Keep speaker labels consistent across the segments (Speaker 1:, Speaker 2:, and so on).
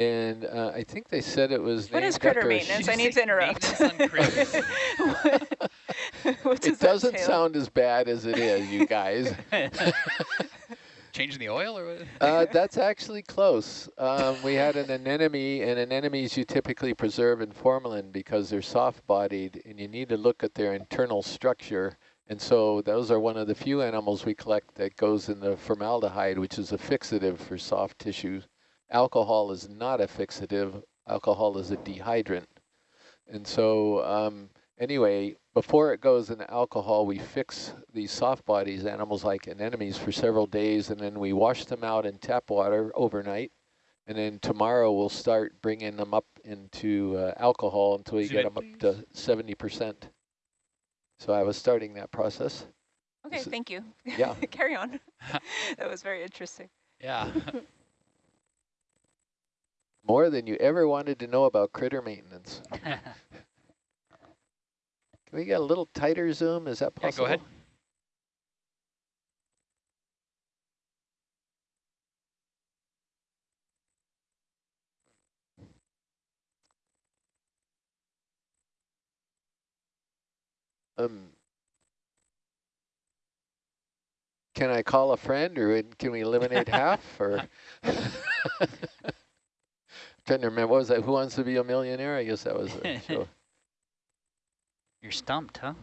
Speaker 1: And uh, I think they said it was
Speaker 2: What is critter maintenance? I need to interrupt.
Speaker 3: Maintenance on critters.
Speaker 2: What-
Speaker 1: It doesn't sound as bad as it is, you guys.
Speaker 3: Changing the oil or what?
Speaker 1: Uh, that's actually close. Um, we had an anemone, and anemones you typically preserve in formalin because they're soft-bodied, and you need to look at their internal structure. And so those are one of the few animals we collect that goes in the formaldehyde, which is a fixative for soft tissues. Alcohol is not a fixative. Alcohol is a dehydrant. And so um, anyway, before it goes in alcohol, we fix these soft bodies, animals like anemones, for several days, and then we wash them out in tap water overnight. And then tomorrow we'll start bringing them up into uh, alcohol until we get them
Speaker 3: in,
Speaker 1: up to 70%. So I was starting that process.
Speaker 2: Okay,
Speaker 1: Is it-
Speaker 2: thank you.
Speaker 1: Yeah.
Speaker 2: Carry on. that was very interesting.
Speaker 3: Yeah.
Speaker 1: More than you ever wanted to know about critter maintenance. Can we get a little tighter zoom? Is that
Speaker 3: Yeah,
Speaker 1: possible?
Speaker 3: go ahead.
Speaker 1: Um, can I call a friend, or can we eliminate half? Or to remember, what was that? Who wants to be a millionaire? I guess that was a show.
Speaker 4: You're stumped, huh?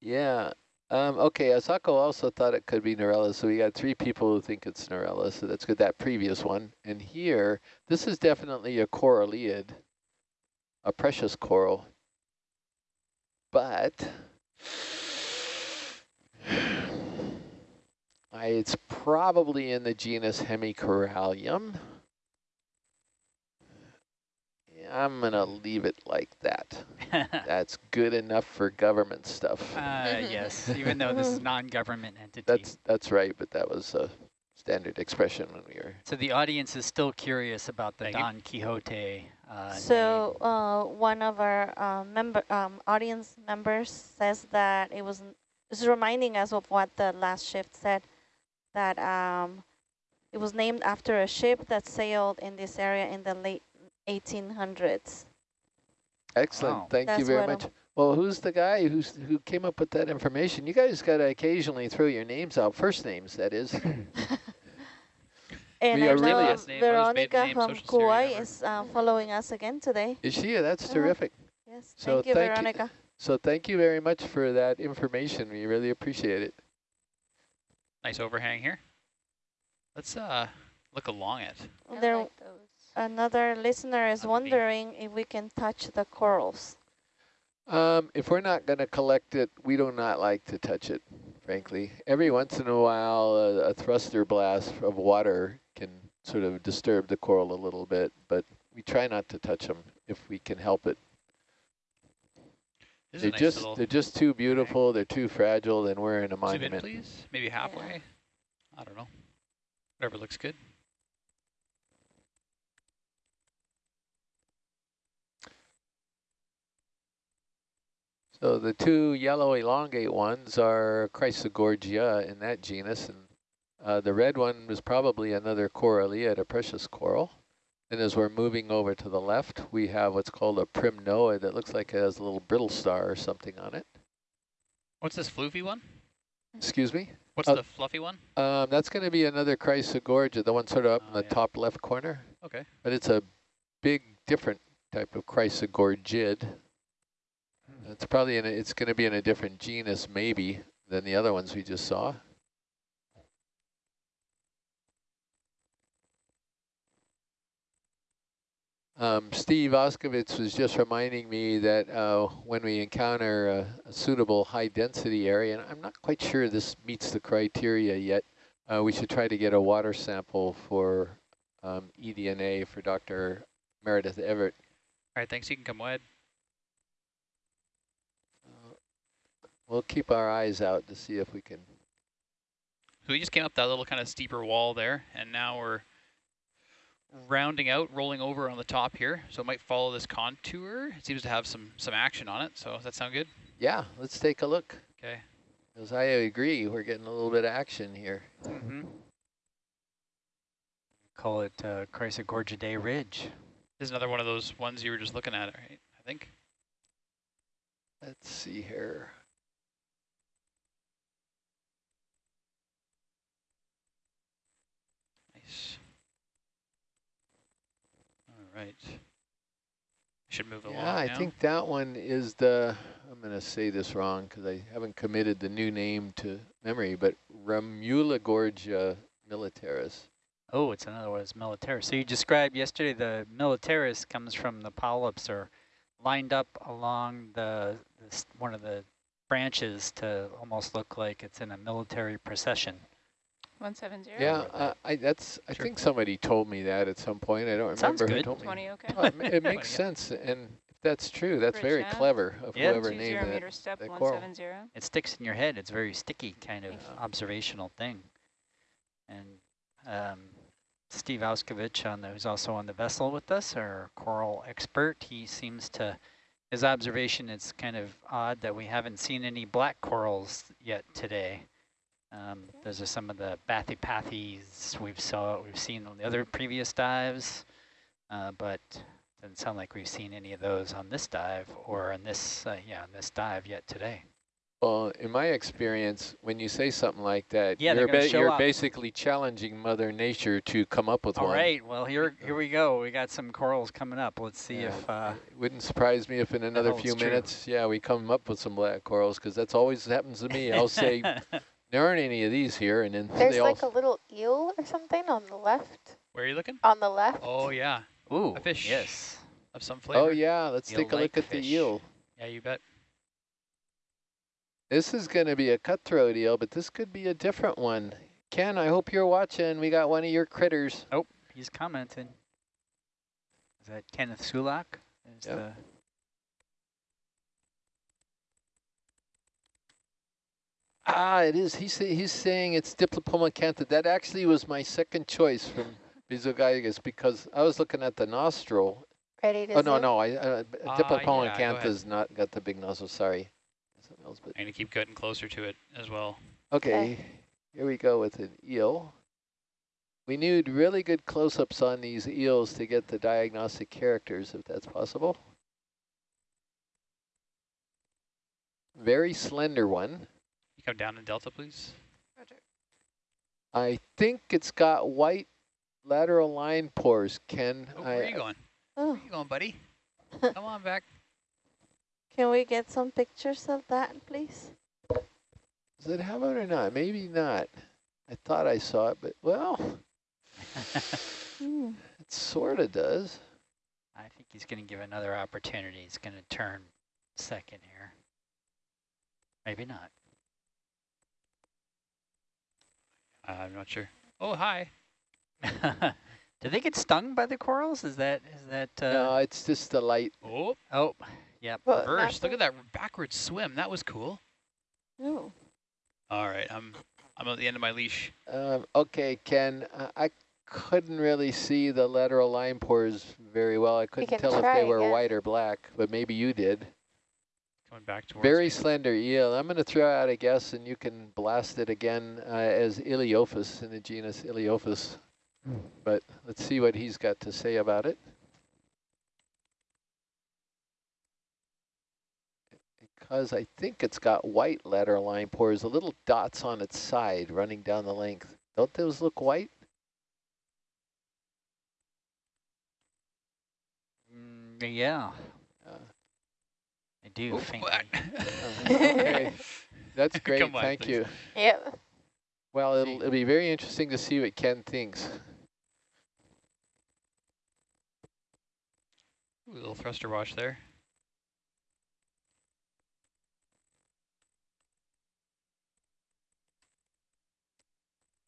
Speaker 1: Yeah. Um, okay, Asako also thought it could be Narella, so we got three people who think it's Narella, so that's good, that previous one. And here, this is definitely a coralliid, a precious coral. But I, it's probably in the genus Hemicorallium. Yeah, I'm going to leave it like that. That's good enough for government stuff.
Speaker 4: Uh, yes, even though this is non-government entity.
Speaker 1: That's that's right, but that was a standard expression when we were.
Speaker 4: so the audience is still curious about the
Speaker 3: Thank you.
Speaker 4: Don Quixote uh,
Speaker 5: So uh, one of our uh, member um, audience members says that it was this is reminding us of what the last shift said that um, it was named after a ship that sailed in this area in the late 1800s.
Speaker 1: Excellent.
Speaker 4: Wow.
Speaker 1: Thank you very
Speaker 5: what I'm-
Speaker 1: much. Well, who's the guy who's who came up with that information? You guys got to occasionally throw your names out, first names, that is.
Speaker 5: And
Speaker 1: We
Speaker 5: I
Speaker 1: are really-
Speaker 5: know
Speaker 3: Last name, mother's maiden
Speaker 5: Veronica
Speaker 3: name,
Speaker 5: from
Speaker 3: social security
Speaker 5: Kauai is uh, following us again today.
Speaker 1: is she? That's
Speaker 5: Uh-huh.
Speaker 1: terrific.
Speaker 5: Yes,
Speaker 1: So
Speaker 5: thank you,
Speaker 1: thank you-
Speaker 5: Veronica.
Speaker 1: So thank you very much for that information. We really appreciate it.
Speaker 3: Nice overhang here. Let's uh look along it.
Speaker 2: I
Speaker 5: There,
Speaker 2: like those.
Speaker 5: Another listener is
Speaker 3: That'd
Speaker 5: wondering if we can touch the corals.
Speaker 1: Um, if we're not going to collect it, we do not like to touch it, frankly. Every once in a while, a, a thruster blast of water can sort of disturb the coral a little bit, but we try not to touch them if we can help it.
Speaker 3: This
Speaker 1: They're
Speaker 3: nice
Speaker 1: just they're just too beautiful. They're too fragile, and we're in a
Speaker 3: zoom in,
Speaker 1: monument.
Speaker 3: please. Maybe halfway. I don't know. Whatever looks good.
Speaker 1: So the two yellow elongate ones are Chrysogorgia in that genus, and uh, the red one was probably another coralliid, a precious coral. And as we're moving over to the left, we have what's called a primnoid that looks like it has a little brittle star or something on it.
Speaker 3: What's this floofy one?
Speaker 1: Excuse me?
Speaker 3: What's
Speaker 1: Uh,
Speaker 3: the fluffy one?
Speaker 1: Um, that's going to be another Chrysogorgia, the one sort of up in
Speaker 3: Oh,
Speaker 1: the
Speaker 3: yeah.
Speaker 1: top left corner.
Speaker 3: Okay.
Speaker 1: But it's a big, different type of Chrysogorgid. It's probably in a, it's going to be in a different genus, maybe, than the other ones we just saw. Um, Steve Auscavitch was just reminding me that uh, when we encounter a, a suitable high density area, and I'm not quite sure this meets the criteria yet, uh, we should try to get a water sample for um, eDNA for Dr. Meredith Everett.
Speaker 3: All right, thanks. You can come wide.
Speaker 1: We'll keep our eyes out to see if we can.
Speaker 3: So we just came up that little kind of steeper wall there, and now we're rounding out, rolling over on the top here. So it might follow this contour. It seems to have some some action on it. So does that sound good?
Speaker 1: Yeah, let's take a look.
Speaker 3: Okay.
Speaker 1: Because I agree, we're getting a little bit of action here.
Speaker 4: Mm -hmm. Call it uh, Chrysogorgidae Ridge.
Speaker 3: This is another one of those ones you were just looking at, right? I think.
Speaker 1: Let's see here.
Speaker 3: Nice. All right. Should move along
Speaker 1: Yeah, I
Speaker 3: now.
Speaker 1: think that one is the, I'm going to say this wrong because I haven't committed the new name to memory, but Remulagorgia militaris.
Speaker 4: Oh, it's another one, it's militaris. So you described yesterday the militaris comes from the polyps are lined up along the this, one of the branches to almost look like it's in a military procession.
Speaker 2: 170?
Speaker 1: Yeah, uh, I that's I
Speaker 3: Sure.
Speaker 1: think somebody told me that at some point. I don't
Speaker 4: Sounds
Speaker 1: remember who
Speaker 4: good.
Speaker 1: told me.
Speaker 2: 20, okay.
Speaker 1: Oh, it, it makes sense, and if that's true, that's
Speaker 2: Bridge
Speaker 1: very
Speaker 2: nav.
Speaker 1: clever of
Speaker 4: Yeah.
Speaker 1: whoever
Speaker 2: 20
Speaker 1: named
Speaker 2: meter
Speaker 1: it.
Speaker 2: step,
Speaker 1: the coral.
Speaker 2: 170.
Speaker 4: It sticks in your head. It's very sticky kind of
Speaker 1: Yeah.
Speaker 4: observational thing. And um, Steve Auscavitch, on the, who's also on the vessel with us, our coral expert, he seems to, his observation, it's kind of odd that we haven't seen any black corals yet today. Um, those are some of the Bathypathes we've saw we've seen on the other previous dives, uh, but doesn't sound like we've seen any of those on this dive or on this uh, yeah on this dive yet today.
Speaker 1: Well, in my experience, when you say something like that,
Speaker 4: Yeah,
Speaker 1: you're, ba- you're basically challenging Mother Nature to come up with
Speaker 4: All
Speaker 1: one.
Speaker 4: right, well here here we go. We got some corals coming up. Let's see
Speaker 1: Yeah.
Speaker 4: if uh,
Speaker 1: It wouldn't surprise me if in another few
Speaker 4: true.
Speaker 1: minutes, yeah, we come up with some black corals because that's always happens to me. I'll say there aren't any of these here, and then
Speaker 6: There's
Speaker 1: they all
Speaker 6: like a little eel or something on the left.
Speaker 3: Where are you looking?
Speaker 6: On the left.
Speaker 3: Oh, yeah.
Speaker 4: Ooh,
Speaker 3: A fish.
Speaker 4: Yes.
Speaker 3: Of some oh, flavor.
Speaker 1: Oh yeah, let's take a look at
Speaker 4: fish.
Speaker 1: the eel.
Speaker 3: Yeah, you bet.
Speaker 1: This is going to be a cutthroat eel, but this could be a different one. Ken, I hope you're watching. We got one of your critters.
Speaker 4: Oh, he's commenting. Is that Kenneth Sulak? Is
Speaker 1: Yep.
Speaker 4: the
Speaker 1: Ah, it is. He's he's saying it's Diplopoma cantha. That actually was my second choice from Bizogaigus because I was looking at the nostril.
Speaker 6: Ready to
Speaker 1: Oh no,
Speaker 6: zoom?
Speaker 1: no, I uh, b- Diplopoma
Speaker 3: yeah, go
Speaker 1: not got the big nostril. Sorry. Something else, but
Speaker 3: I'm going to keep getting closer to it as well.
Speaker 1: okay. Here we go with an eel. We need really good close-ups on these eels to get the diagnostic characters, if that's possible. Very slender one.
Speaker 3: You come down in Delta, please.
Speaker 1: I think it's got white lateral line pores, Ken.
Speaker 3: Oh,
Speaker 1: I,
Speaker 3: where are you going?
Speaker 5: Oh,
Speaker 3: Where you going, buddy? Come on back.
Speaker 5: can we get some pictures of that, please?
Speaker 1: Does it have it or not? Maybe not. I thought I saw it, but well,
Speaker 5: Hmm.
Speaker 1: it sort of does.
Speaker 4: I think he's going to give another opportunity. He's going to turn second here. Maybe not.
Speaker 3: Uh, I'm not sure. Oh, hi.
Speaker 4: Did they get stung by the corals? Is that is that? Uh,
Speaker 1: no, it's just the light.
Speaker 3: Oh,
Speaker 4: Oh, yep.
Speaker 6: Well,
Speaker 3: reverse. Look at that backward swim. That was cool.
Speaker 5: Oh,
Speaker 3: All right, I'm I'm at the end of my leash.
Speaker 1: Um, okay, Ken, uh, I couldn't really see the lateral line pores very well. I couldn't tell if they were
Speaker 6: again.
Speaker 1: white or black, but maybe you did.
Speaker 3: Coming back towards
Speaker 1: Very
Speaker 3: me.
Speaker 1: slender eel. I'm going to throw out a guess, and you can blast it again uh, as Ilyophis in the genus Ilyophis. But let's see what he's got to say about it. Because I think it's got white lateral line pores, a little dots on its side running down the length. Don't those look white?
Speaker 4: Mm, yeah, I do.
Speaker 3: Oh,
Speaker 4: faintly.
Speaker 3: what?
Speaker 1: uh, okay, that's great.
Speaker 3: On,
Speaker 1: Thank
Speaker 3: please.
Speaker 1: you.
Speaker 6: Yep.
Speaker 1: Well, it'll, it'll be very interesting to see what Ken thinks.
Speaker 3: Ooh, little thruster wash there.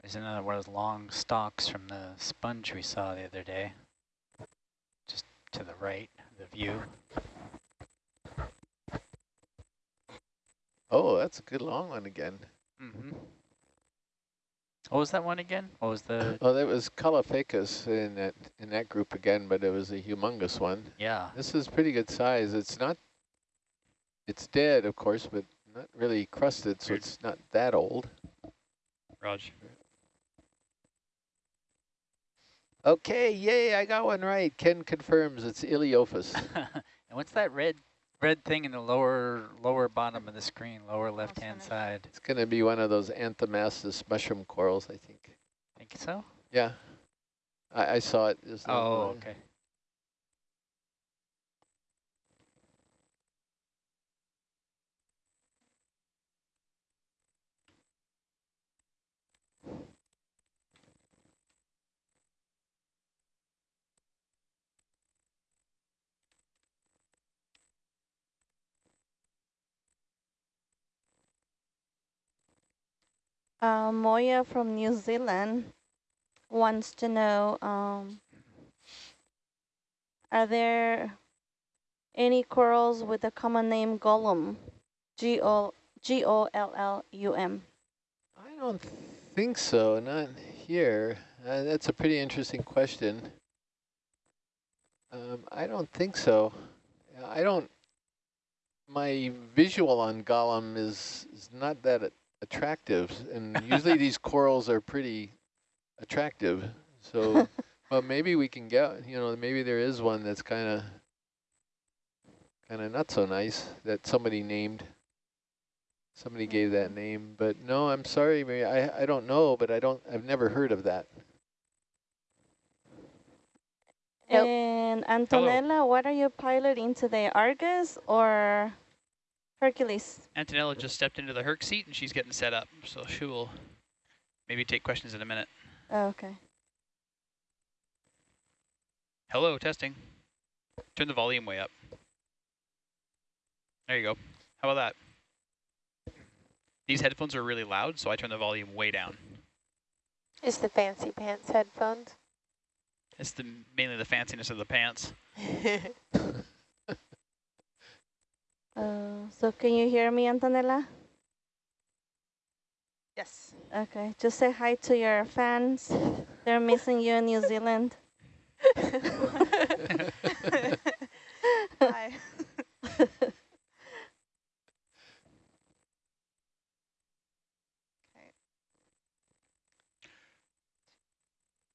Speaker 4: There's another one of those long stalks from the sponge we saw the other day. Just to the right, the view.
Speaker 1: Oh, that's a good long one again.
Speaker 4: Mm-hmm. What was that one again? What was the?
Speaker 1: Oh, that was Caulophacus in that in that group again, but it was a humongous one.
Speaker 4: Yeah.
Speaker 1: This is pretty good size. It's not, it's dead, of course, but not really crusted, so
Speaker 3: Weird.
Speaker 1: it's not that old.
Speaker 3: Raj.
Speaker 1: Okay, yay, I got one right. Ken confirms it's Ilyophis.
Speaker 4: and what's that red red thing in the lower lower bottom of the screen, lower left hand side?
Speaker 1: It's going to be one of those anthomastus mushroom corals, I think.
Speaker 4: Think so?
Speaker 1: Yeah, I, I saw it. just.
Speaker 4: Oh, okay.
Speaker 5: Uh, Moya from New Zealand wants to know, um, are there any corals with the common name Gollum? G-O, G-O-L-L-U-M.
Speaker 1: I don't think so, not here. Uh, that's a pretty interesting question. Um, I don't think so. I don't, my visual on Gollum is, is not that attractive, and usually these corals are pretty attractive. So, but maybe we can get, you know, maybe there is one that's kind of, kind of not so nice that somebody named. Somebody hmm. gave that name, but no, I'm sorry, Mary. I I don't know, but I don't. I've never heard of that.
Speaker 6: Nope.
Speaker 5: And Antonella, what are you piloting today, Argus or Hercules?
Speaker 3: Antonella just stepped into the Herc seat and she's getting set up, so she will maybe take questions in a minute.
Speaker 5: Oh, okay.
Speaker 3: Hello, testing. Turn the volume way up. There you go. How about that? These headphones are really loud, so I turn the volume way down.
Speaker 6: Is the fancy pants headphones?
Speaker 3: It's the mainly the fanciness of the pants.
Speaker 5: Uh, so can you hear me, Antonella?
Speaker 2: Yes.
Speaker 5: Okay, just say hi to your fans. They're missing you in New Zealand.
Speaker 2: Hi.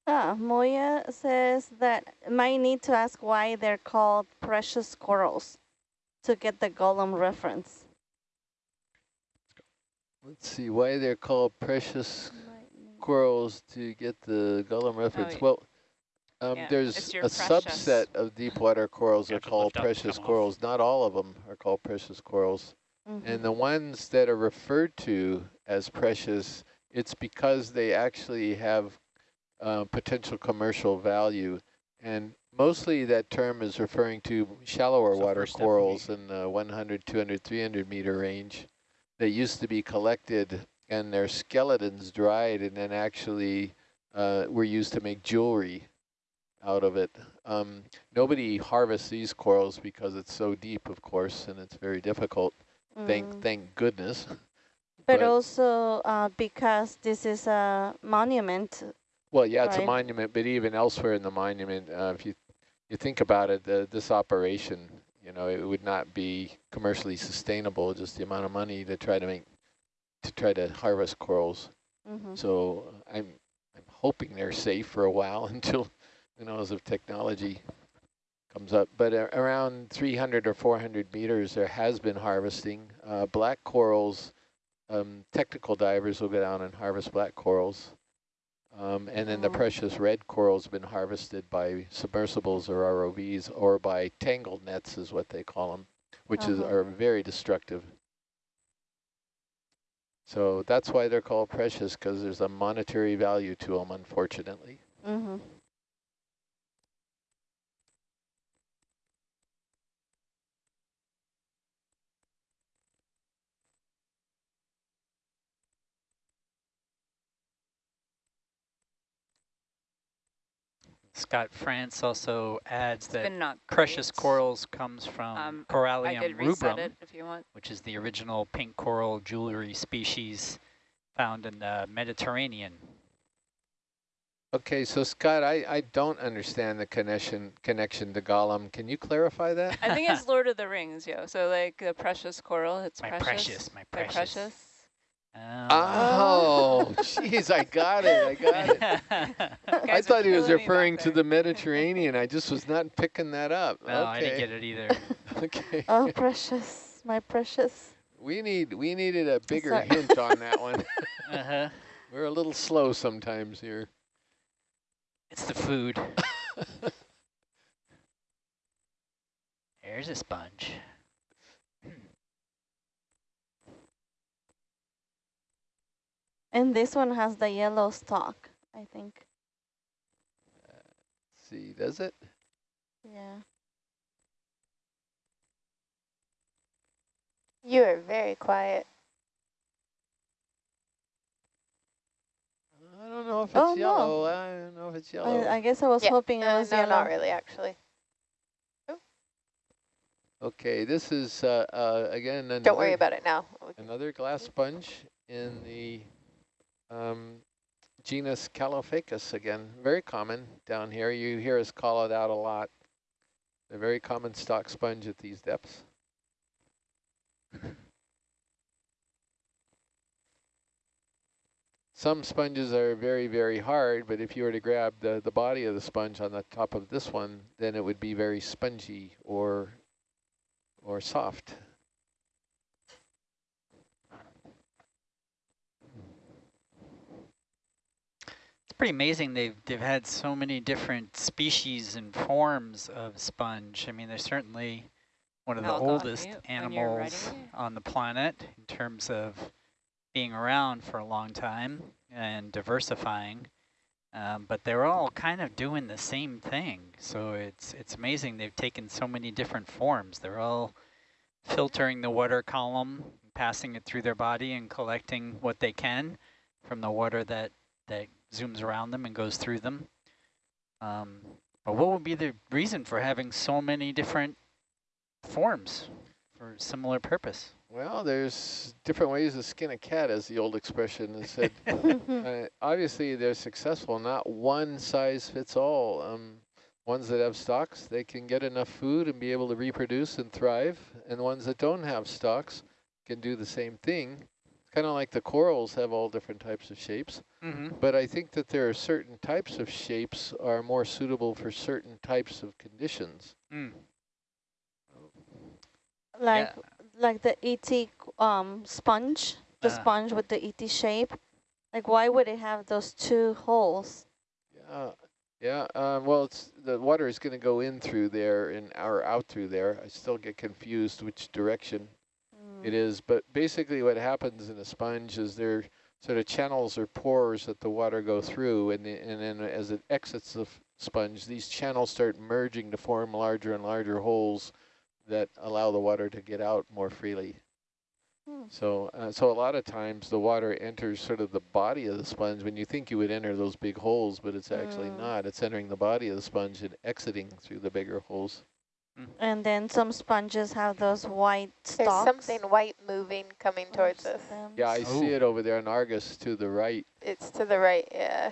Speaker 5: Ah, Moya says that might need to ask why they're called precious corals to get the Gollum reference.
Speaker 1: Let's see why they're called precious corals to get the Gollum reference.
Speaker 2: yeah.
Speaker 1: Well, um,
Speaker 2: Yeah,
Speaker 1: there's a
Speaker 2: precious.
Speaker 1: subset of deep water corals
Speaker 3: You
Speaker 1: are called
Speaker 3: lift up and
Speaker 1: precious
Speaker 3: come off.
Speaker 1: corals. Not all of them are called precious corals.
Speaker 5: Mhm.
Speaker 1: And the ones that are referred to as precious, it's because they actually have uh, potential commercial value. And mostly that term is referring to shallower
Speaker 3: So
Speaker 1: water
Speaker 3: first step would
Speaker 1: corals in the 100, 200, 300 meter range that used to be collected and their skeletons dried and then actually uh, were used to make jewelry out of it. Um, nobody harvests these corals because it's so deep, of course, and it's very difficult. Thank,
Speaker 5: Mm.
Speaker 1: thank goodness.
Speaker 5: But,
Speaker 1: but-
Speaker 5: also uh, because this is a monument.
Speaker 1: Well, yeah, it's a monument, but even elsewhere in the monument, uh, if you you think about it, the, this operation, you know, it would not be commercially sustainable. Just the amount of money to try to make to try to harvest corals.
Speaker 5: Mhm.
Speaker 1: So I'm I'm hoping they're safe for a while until who knows if technology comes up. But uh, around 300 or 400 meters, there has been harvesting. Uh, black corals, um, technical divers will go down and harvest black corals. Um, and then the
Speaker 5: Oh.
Speaker 1: precious red corals have been harvested by submersibles or ROVs or by tangled nets is what they call them, which
Speaker 5: Uh-huh.
Speaker 1: are very destructive. So that's why they're called precious because there's a monetary value to them, unfortunately.
Speaker 5: Mhm.
Speaker 4: Scott France also adds
Speaker 2: It's
Speaker 4: that
Speaker 2: been
Speaker 4: precious corals comes from
Speaker 2: Um,
Speaker 4: Corallium rubrum,
Speaker 2: it if you want.
Speaker 4: which is the original pink coral jewelry species found in the Mediterranean.
Speaker 1: Okay, so Scott, I, I don't understand the connection connection to Gollum. Can you clarify that?
Speaker 2: I think it's Lord of the Rings, yo. So like the precious coral, it's
Speaker 4: My
Speaker 2: precious.
Speaker 4: precious, my
Speaker 2: They're
Speaker 4: precious.
Speaker 2: Precious.
Speaker 4: Um,
Speaker 1: Oh, jeez, I got it, I got it. I
Speaker 2: Guys are
Speaker 1: thought he was
Speaker 2: killing me back
Speaker 1: referring to the Mediterranean. I just was not picking that up.
Speaker 4: no, I didn't get it either.
Speaker 1: okay.
Speaker 5: Oh, precious, my precious.
Speaker 1: We need we needed a bigger
Speaker 5: Sorry.
Speaker 1: hint on that one.
Speaker 4: Uh-huh.
Speaker 1: We're a little slow sometimes here.
Speaker 4: It's the food. There's a sponge.
Speaker 5: And this one has the yellow stalk, I think.
Speaker 1: see, does it?
Speaker 5: Yeah.
Speaker 6: You are very quiet.
Speaker 1: I don't know if it's
Speaker 5: Oh, no.
Speaker 1: yellow. I don't know if it's yellow.
Speaker 5: I, I guess I was
Speaker 6: Yeah,
Speaker 5: hoping it
Speaker 6: Uh,
Speaker 5: was
Speaker 6: no,
Speaker 5: yellow.
Speaker 6: not really, actually.
Speaker 1: okay, this is uh, uh, again another,
Speaker 6: Don't worry about it now.
Speaker 1: another glass sponge in the um, genus Caulophacus again. Very common down here. You hear us call it out a lot. A very common stock sponge at these depths. Some sponges are very, very hard, but if you were to grab the, the body of the sponge on the top of this one, then it would be very spongy or or soft.
Speaker 4: Pretty amazing they've they've had so many different species and forms of sponge. I mean, they're certainly one of the
Speaker 2: I'll go on
Speaker 4: oldest animals on the planet in terms of being around for a long time and diversifying. Um, but they're all kind of doing the same thing. So it's it's amazing they've taken so many different forms. They're all filtering the water column, passing it through their body and collecting what they can from the water that, that zooms around them and goes through them. Um, but what would be the reason for having so many different forms for similar purpose?
Speaker 1: Well, there's different ways to skin a cat, as the old expression has said. uh, obviously, they're successful. Not one size fits all. Um, ones that have stocks, they can get enough food and be able to reproduce and thrive. And ones that don't have stocks can do the same thing. Kind of like the corals have all different types of shapes.
Speaker 4: Mm-hmm.
Speaker 1: But I think that there are certain types of shapes are more suitable for certain types of conditions.
Speaker 4: Mm.
Speaker 5: like like the ET um sponge, the
Speaker 4: Ah.
Speaker 5: sponge with the ET shape. Like why would it have those two holes?
Speaker 1: Yeah, yeah. Um, well, it's the water is going to go in through there and or out through there. I still get confused which direction
Speaker 5: Mm.
Speaker 1: It is, but basically what happens in a sponge is there sort of channels or pores that the water go through, and the, and then as it exits the sponge, these channels start merging to form larger and larger holes that allow the water to get out more freely.
Speaker 5: Hmm.
Speaker 1: So, uh, so a lot of times the water enters sort of the body of the sponge when you think you would enter those big holes, but it's actually
Speaker 5: Mm.
Speaker 1: not. It's entering the body of the sponge and exiting through the bigger holes.
Speaker 5: And then some sponges have those white
Speaker 6: There's
Speaker 5: stalks.
Speaker 6: something white moving coming
Speaker 5: or
Speaker 6: towards us.
Speaker 5: stems.
Speaker 1: Yeah, I see
Speaker 4: Oh.
Speaker 1: it over there in Argus to the right.
Speaker 6: It's to the right, yeah.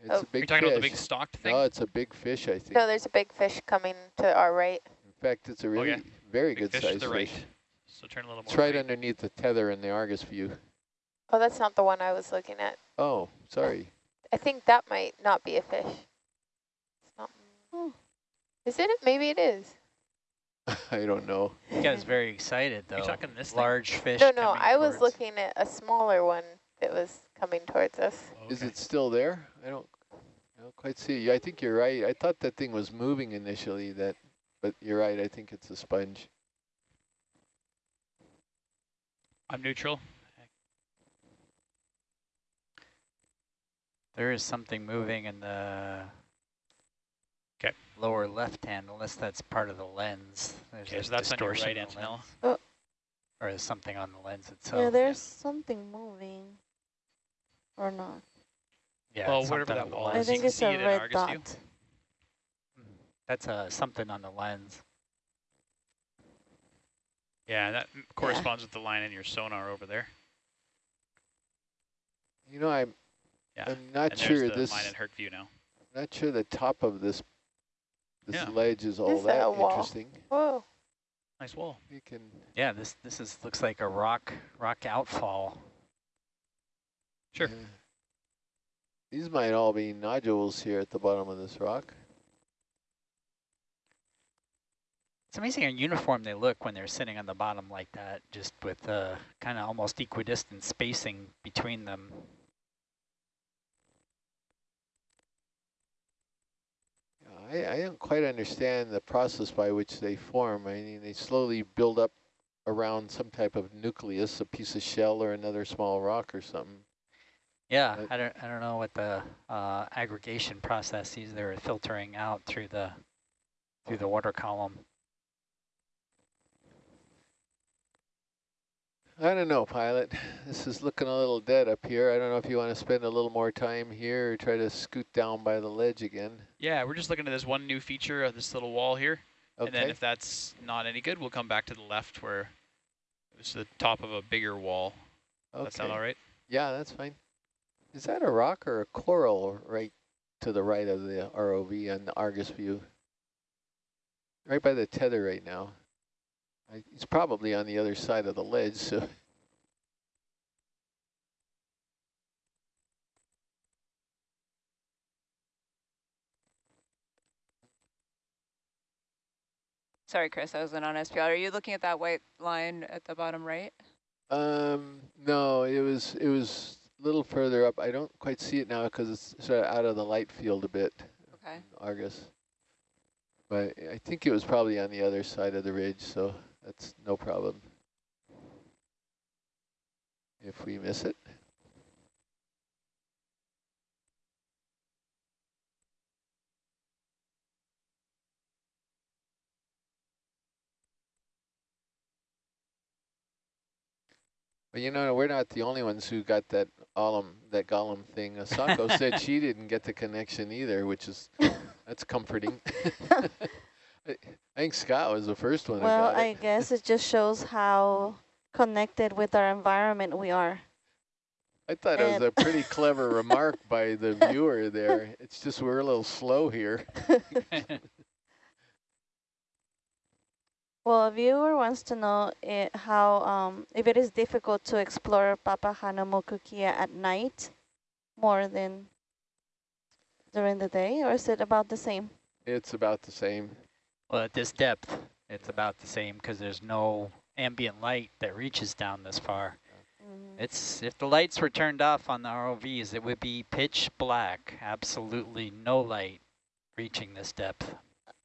Speaker 1: It's
Speaker 6: Oh.
Speaker 1: a big
Speaker 3: You're talking
Speaker 1: fish.
Speaker 3: about the big stalked thing?
Speaker 1: No, it's a big fish, I think.
Speaker 6: No, there's a big fish coming to our right.
Speaker 1: In fact, it's a really
Speaker 3: yeah.
Speaker 1: very
Speaker 3: Big
Speaker 1: good
Speaker 3: fish to the right.
Speaker 1: fish.
Speaker 3: So turn a little more
Speaker 1: It's right
Speaker 3: right.
Speaker 1: underneath the tether in the Argus view.
Speaker 6: Oh, that's not the one I was looking at.
Speaker 1: Oh, sorry.
Speaker 6: I think that might not be a fish. It's not.
Speaker 5: Hmm.
Speaker 6: Is it? Maybe it is.
Speaker 1: I don't know.
Speaker 4: You guys very excited though.
Speaker 3: You're talking this thing?
Speaker 4: Large fish.
Speaker 6: No, no, I was
Speaker 4: towards-
Speaker 6: looking at a smaller one that was coming towards us.
Speaker 1: Is it still there? I don't, I don't quite see. You. I think you're right. I thought that thing was moving initially, that, but you're right. I think it's a sponge.
Speaker 3: I'm neutral.
Speaker 4: There is something moving in the
Speaker 3: 'Kay.
Speaker 4: Lower left hand, unless that's part of the lens. There's
Speaker 3: Okay,
Speaker 4: a
Speaker 3: so that's on your right,
Speaker 4: in the
Speaker 5: Oh.
Speaker 4: Or is something on the lens itself.
Speaker 5: yeah, there's something moving. Or not.
Speaker 4: Yeah,
Speaker 3: Well, whatever that
Speaker 4: on
Speaker 3: wall
Speaker 5: I
Speaker 3: is,
Speaker 4: lens.
Speaker 3: you
Speaker 5: think
Speaker 3: can
Speaker 5: it's
Speaker 3: see
Speaker 5: a
Speaker 3: it in
Speaker 5: red
Speaker 3: Argus view.
Speaker 5: dot.
Speaker 4: Mm. That's uh, something on the lens.
Speaker 3: Yeah, that m- corresponds with the line in your sonar over there.
Speaker 1: You know, I'm,
Speaker 3: Yeah.
Speaker 1: I'm not
Speaker 3: and
Speaker 1: sure
Speaker 3: there's the
Speaker 1: this,
Speaker 3: line in Herc view now.
Speaker 1: not sure the top of this, this
Speaker 3: Yeah.
Speaker 1: ledge is all
Speaker 6: Is that
Speaker 1: that
Speaker 6: wall?
Speaker 1: interesting.
Speaker 6: Whoa.
Speaker 3: Nice wall.
Speaker 1: You can,
Speaker 4: Yeah, this this is looks like a rock rock outfall.
Speaker 3: Sure.
Speaker 1: Yeah. These might all be nodules here at the bottom of this rock.
Speaker 4: It's amazing how uniform they look when they're sitting on the bottom like that, just with uh, kind of almost equidistant spacing between them.
Speaker 1: I, I don't quite understand the process by which they form. I mean, they slowly build up around some type of nucleus, a piece of shell or another small rock or something.
Speaker 4: Yeah,
Speaker 1: Uh,
Speaker 4: I don't, I don't know what the uh, aggregation processes they're filtering out through the through the water column.
Speaker 1: I don't know, pilot. This is looking a little dead up here. I don't know if you want to spend a little more time here or try to scoot down by the ledge again.
Speaker 3: Yeah, we're just looking at this one new feature of this little wall here. And then if that's not any good, we'll come back to the left where it's the top of a bigger wall. Does That sound all right?
Speaker 1: Yeah, that's fine. Is that a rock or a coral right to the right of the ROV on the Argus view? Right by the tether right now. I, it's probably on the other side of the ledge, so
Speaker 2: Sorry, Chris, I wasn't on SPL. Are you looking at that white line at the bottom right?
Speaker 1: um no, it was it was a little further up. I don't quite see it now because it's sort of out of the light field a bit.
Speaker 2: Okay.
Speaker 1: Argus. But I think it was probably on the other side of the ridge, so that's no problem. If we miss it. But you know, we're not the only ones who got that Gollum, that Gollum thing. Asako said she didn't get the connection either, which is, that's comforting. I think Scott was the first one
Speaker 5: Well,
Speaker 1: it.
Speaker 5: I guess it just shows how connected with our environment we are.
Speaker 1: I thought it was a pretty clever remark by the viewer there. It's just we're a little slow here.
Speaker 5: Well, a viewer wants to know it, how um, if it is difficult to explore Papahānaumokuākea at night more than during the day, or is it about the same?
Speaker 1: It's about the same.
Speaker 4: Well, at this depth, it's about the same because there's no ambient light that reaches down this far.
Speaker 5: Mhm.
Speaker 4: It's if the lights were turned off on the ROVs, it would be pitch black. Absolutely no light reaching this depth.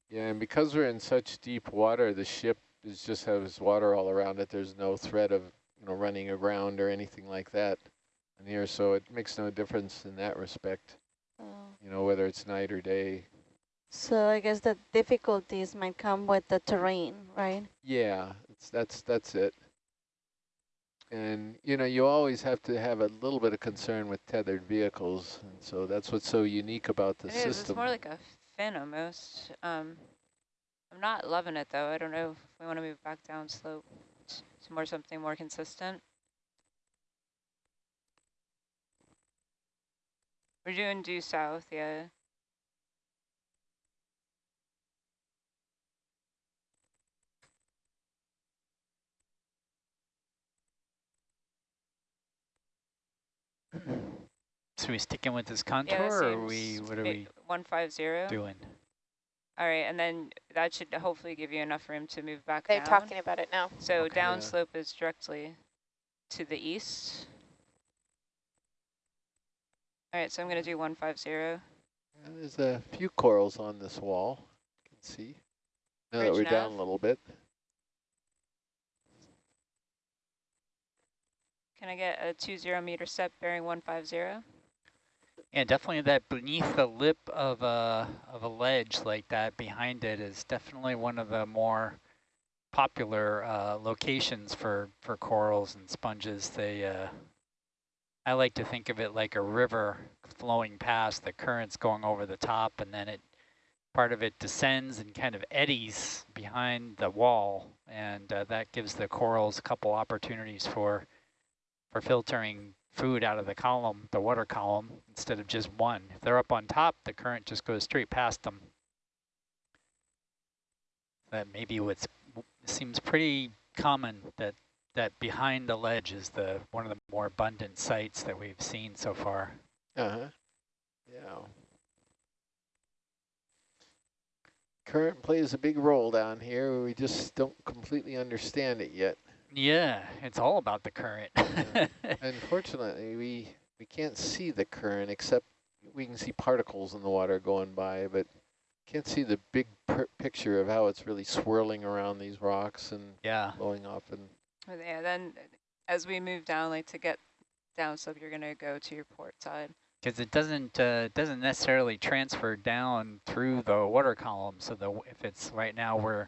Speaker 1: Yeah, and because we're in such deep water, the ship is just has water all around it. There's no threat of you know running aground or anything like that in here, so it makes no difference in that respect.
Speaker 5: Oh.
Speaker 1: You know whether it's night or day.
Speaker 5: So I guess the difficulties might come with the terrain, right?
Speaker 1: Yeah, it's, that's that's it. And you know you always have to have a little bit of concern with tethered vehicles, and so that's what's so unique about the system.
Speaker 2: It is. It's
Speaker 1: system.
Speaker 2: more like a fin almost. Um, I'm not loving it though. I don't know if we want to move back down slope t- to more something more consistent. We're doing due south, yeah.
Speaker 4: So we sticking with this contour,
Speaker 2: Yeah,
Speaker 4: or are we? What are we
Speaker 2: 150.
Speaker 4: doing?
Speaker 2: All right, and then that should hopefully give you enough room to move back
Speaker 6: They're
Speaker 2: down.
Speaker 6: talking about it now.
Speaker 2: So
Speaker 4: Okay.
Speaker 2: down
Speaker 1: Yeah.
Speaker 2: slope is directly to the east. All right, so I'm going to do 150.
Speaker 1: And there's a few corals on this wall. You can see. Now that we're down a little bit.
Speaker 2: Can I get a 20 meter set bearing 150?
Speaker 4: Yeah, definitely that beneath the lip of a of a ledge like that behind it is definitely one of the more popular uh, locations for for corals and sponges. They uh, I like to think of it like a river flowing past, the currents going over the top, and then it part of it descends and kind of eddies behind the wall, and uh, that gives the corals a couple opportunities for for filtering food out of the column, the water column, instead of just one. If they're up on top, the current just goes straight past them. That maybe what seems pretty common that that behind the ledge is the one of the more abundant sites that we've seen so far.
Speaker 1: Uh-huh. Yeah. Current plays a big role down here. We just don't completely understand it yet.
Speaker 4: Yeah, it's all about the current.
Speaker 1: Yeah. Unfortunately, we we can't see the current except we can see particles in the water going by, but can't see the big picture of how it's really swirling around these rocks and
Speaker 4: yeah.
Speaker 1: blowing off. And
Speaker 2: yeah, then as we move down, like to get down slope, you're going to go to your port side.
Speaker 4: Because it doesn't uh, doesn't necessarily transfer down through the water column. So the if it's right now we're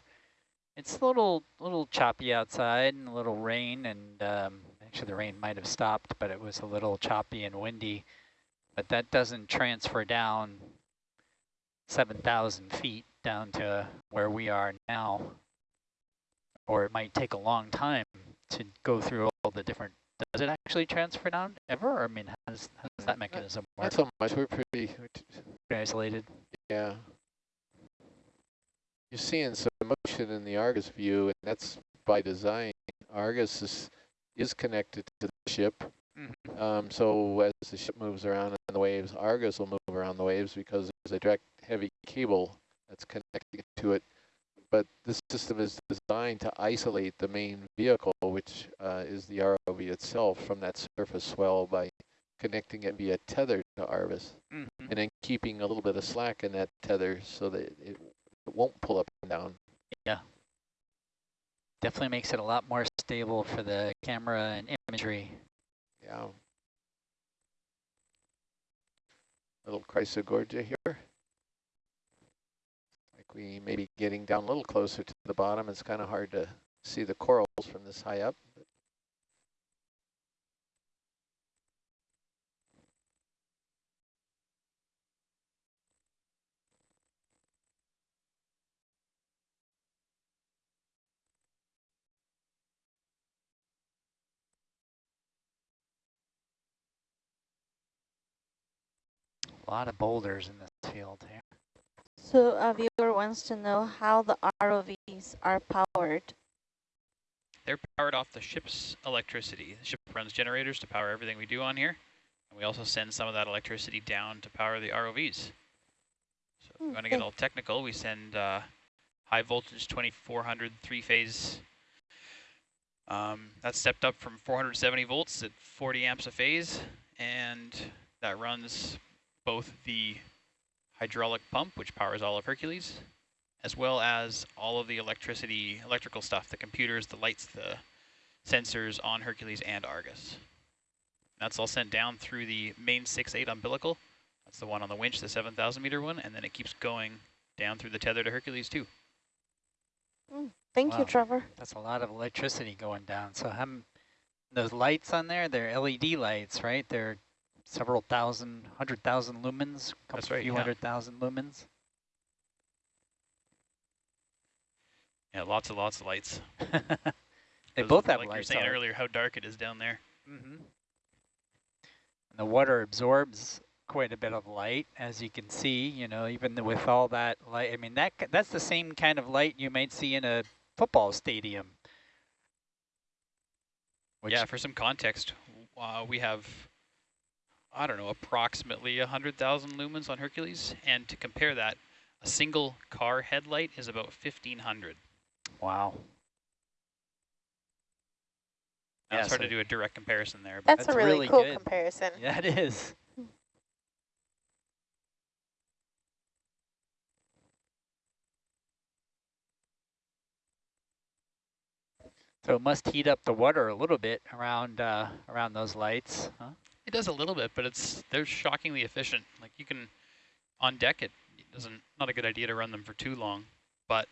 Speaker 4: it's a little little choppy outside and a little rain and um, actually the rain might have stopped, but it was a little choppy and windy. But that doesn't transfer down 7,000 feet down to where we are now. Or it might take a long time to go through all the different, does it actually transfer down ever? I mean, how does, how does that mechanism work?
Speaker 1: Not so much, we're pretty,
Speaker 4: pretty isolated.
Speaker 1: Yeah. You're seeing some motion in the Argus view, and that's by design. Argus is, is connected to the ship. Mm -hmm. um, so as the ship moves around in the waves, Argus will move around the waves because there's a direct heavy cable that's connecting to it. But this system is designed to isolate the main vehicle, which uh, is the ROV itself, from that surface swell by connecting it via tether to Argus, mm -hmm. and then keeping a little bit of slack in that tether so that it, it won't pull up and down.
Speaker 4: Yeah. Definitely makes it a lot more stable for the camera and imagery.
Speaker 1: Yeah. Little Chrysogorgia here Like we may be getting down a little closer to the bottom. It's kind of hard to see the corals from this high up.
Speaker 4: A lot of boulders in this field here.
Speaker 5: So a viewer wants to know how the ROVs are powered.
Speaker 3: They're powered off the ship's electricity. The ship runs generators to power everything we do on here. And we also send some of that electricity down to power the ROVs. So if you want to get all technical, we send uh, high voltage 2400 three-phase. Um, that's stepped up from 470 volts at 40 amps a phase. And that runs both the hydraulic pump, which powers all of Hercules, as well as all of the electricity, electrical stuff, the computers, the lights, the sensors on Hercules and Argus. That's all sent down through the main 6-8 umbilical. That's the one on the winch, the 7,000 meter one, and then it keeps going down through the tether to Hercules too.
Speaker 5: Mm, thank wow. you, Trevor.
Speaker 4: That's a lot of electricity going down. So um, those lights on there, they're LED lights, right? They're several thousand, hundred thousand lumens, a couple That's right, few yeah. hundred thousand lumens.
Speaker 3: Yeah, lots and lots of lights.
Speaker 4: they both have
Speaker 3: like
Speaker 4: lights.
Speaker 3: Like you were saying earlier, how dark it is down there.
Speaker 4: Mm -hmm. And the water absorbs quite a bit of light, as you can see. You know, even with all that light, I mean that that's the same kind of light you might see in a football stadium.
Speaker 3: yeah, for some context, uh, we have I don't know, approximately 100,000 lumens on Hercules. And to compare that, a single car headlight is about 1,500.
Speaker 4: Wow.
Speaker 3: Yeah, it's hard so to do a direct comparison there.
Speaker 6: But that's, that's a really, really cool good. comparison.
Speaker 4: Yeah, it is. So it must heat up the water a little bit around uh, around those lights, huh?
Speaker 3: It does a little bit, but it's they're shockingly efficient. Like you can, on deck, it doesn't not a good idea to run them for too long, but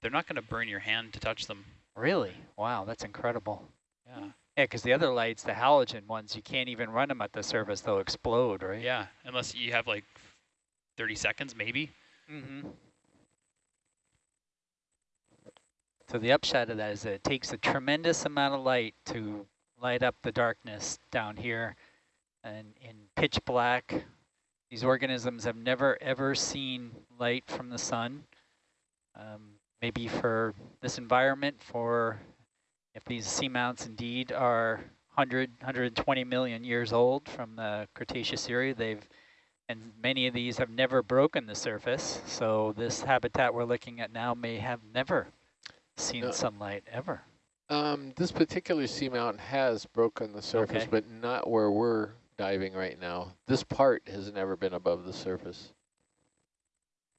Speaker 3: they're not going to burn your hand to touch them.
Speaker 4: Really? Wow, that's incredible.
Speaker 3: Yeah.
Speaker 4: Yeah, because the other lights, the halogen ones, you can't even run them at the surface; they'll explode, right?
Speaker 3: Yeah, unless you have like 30 seconds, maybe.
Speaker 4: Mm -hmm. So the upshot of that is that it takes a tremendous amount of light to light up the darkness down here and in pitch black. These organisms have never ever seen light from the sun. Um, maybe for this environment, for if these seamounts indeed are 100, 120 million years old from the Cretaceous era, they've and many of these have never broken the surface. So this habitat we're looking at now may have never seen
Speaker 1: No.
Speaker 4: sunlight ever.
Speaker 1: Um, this particular seamount has broken the surface,
Speaker 4: Okay.
Speaker 1: but not where we're diving right now. This part has never been above the surface.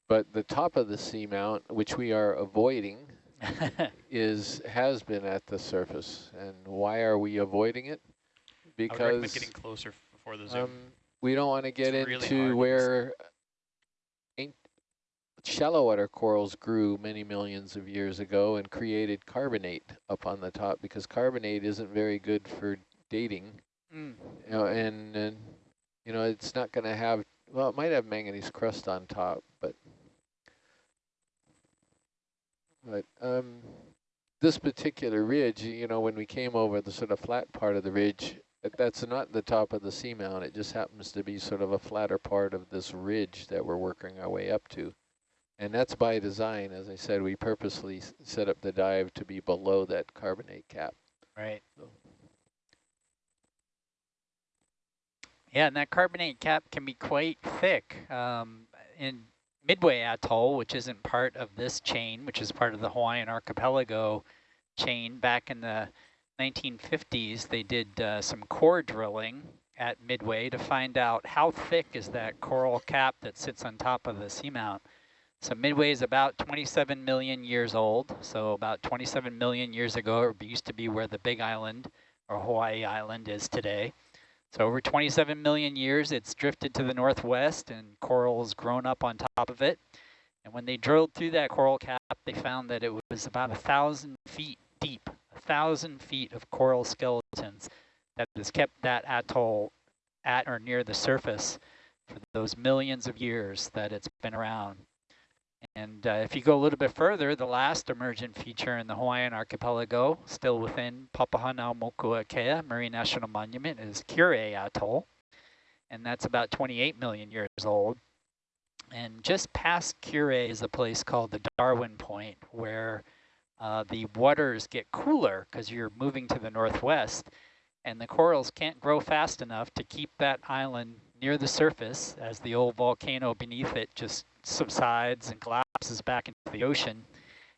Speaker 1: But the top of the seamount, which we are avoiding, is has been at the surface. And why are we avoiding it?
Speaker 3: I would recommend
Speaker 1: Because
Speaker 3: getting closer before the zoom.
Speaker 1: um, we don't want to get
Speaker 3: It's really
Speaker 1: into
Speaker 3: to
Speaker 1: where shallow water corals grew many millions of years ago and created carbonate up on the top because carbonate isn't very good for dating.
Speaker 4: Mm.
Speaker 1: You know, and, and you know it's not going to have well, it might have manganese crust on top, but but um, this particular ridge, you know, when we came over the sort of flat part of the ridge, that's not the top of the seamount. It just happens to be sort of a flatter part of this ridge that we're working our way up to. And that's by design. As I said, we purposely set up the dive to be below that carbonate cap.
Speaker 4: Right.
Speaker 1: So-
Speaker 4: Yeah, and that carbonate cap can be quite thick. Um, in Midway Atoll, which isn't part of this chain, which is part of the Hawaiian archipelago chain, back in the 1950s, they did uh, some core drilling at Midway to find out how thick is that coral cap that sits on top of the seamount. So Midway is about 27 million years old. So about 27 million years ago, it used to be where the Big Island or Hawaii Island is today. So over 27 million years, it's drifted to the northwest and coral has grown up on top of it. And when they drilled through that coral cap, they found that it was about a thousand feet deep, a thousand feet of coral skeletons that has kept that atoll at or near the surface for those millions of years that it's been around. And uh, if you go a little bit further, the last emergent feature in the Hawaiian archipelago, still within Papahānaumokuākea Marine National Monument, is Kure Atoll. And that's about 28 million years old. And just past Kure is a place called the Darwin Point, where uh, the waters get cooler because you're moving to the northwest. And the corals can't grow fast enough to keep that island near the surface as the old volcano beneath it just subsides and collapses back into the ocean.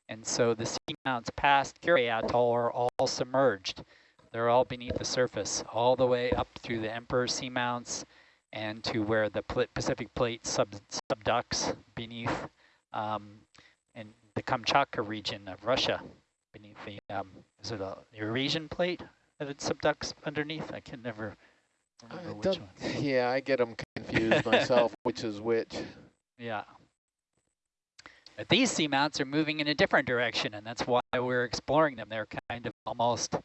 Speaker 4: And so the seamounts past Kure Atoll are all submerged. They're all beneath the surface, all the way up through the Emperor seamounts and to where the Pacific Plate sub subducts beneath um, in the Kamchatka region of Russia, beneath the, um, is it a Eurasian plate that it subducts underneath? I can never
Speaker 1: I
Speaker 4: which one.
Speaker 1: yeah, I get them confused myself, which is which.
Speaker 4: Yeah. But these seamounts are moving in a different direction, and that's why we're exploring them. They're kind of almost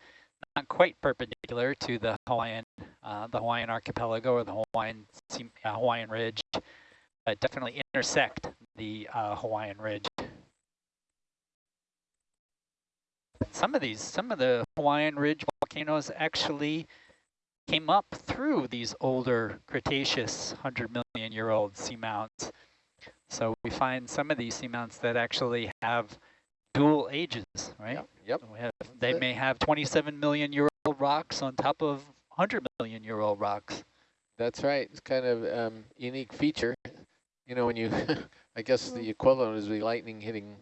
Speaker 4: not quite perpendicular to the Hawaiian, uh, the Hawaiian archipelago or the Hawaiian sea, uh, Hawaiian Ridge, but definitely intersect the uh, Hawaiian Ridge. Some of these, some of the Hawaiian Ridge volcanoes actually came up through these older Cretaceous 100 million year old seamounts. So we find some of these seamounts that actually have dual ages, right?
Speaker 1: Yep. yep.
Speaker 4: We have, they
Speaker 1: it.
Speaker 4: may have 27 million year old rocks on top of 100 million year old rocks.
Speaker 1: That's right. It's kind of um, unique feature. You know, when you, I guess the equivalent is the lightning hitting,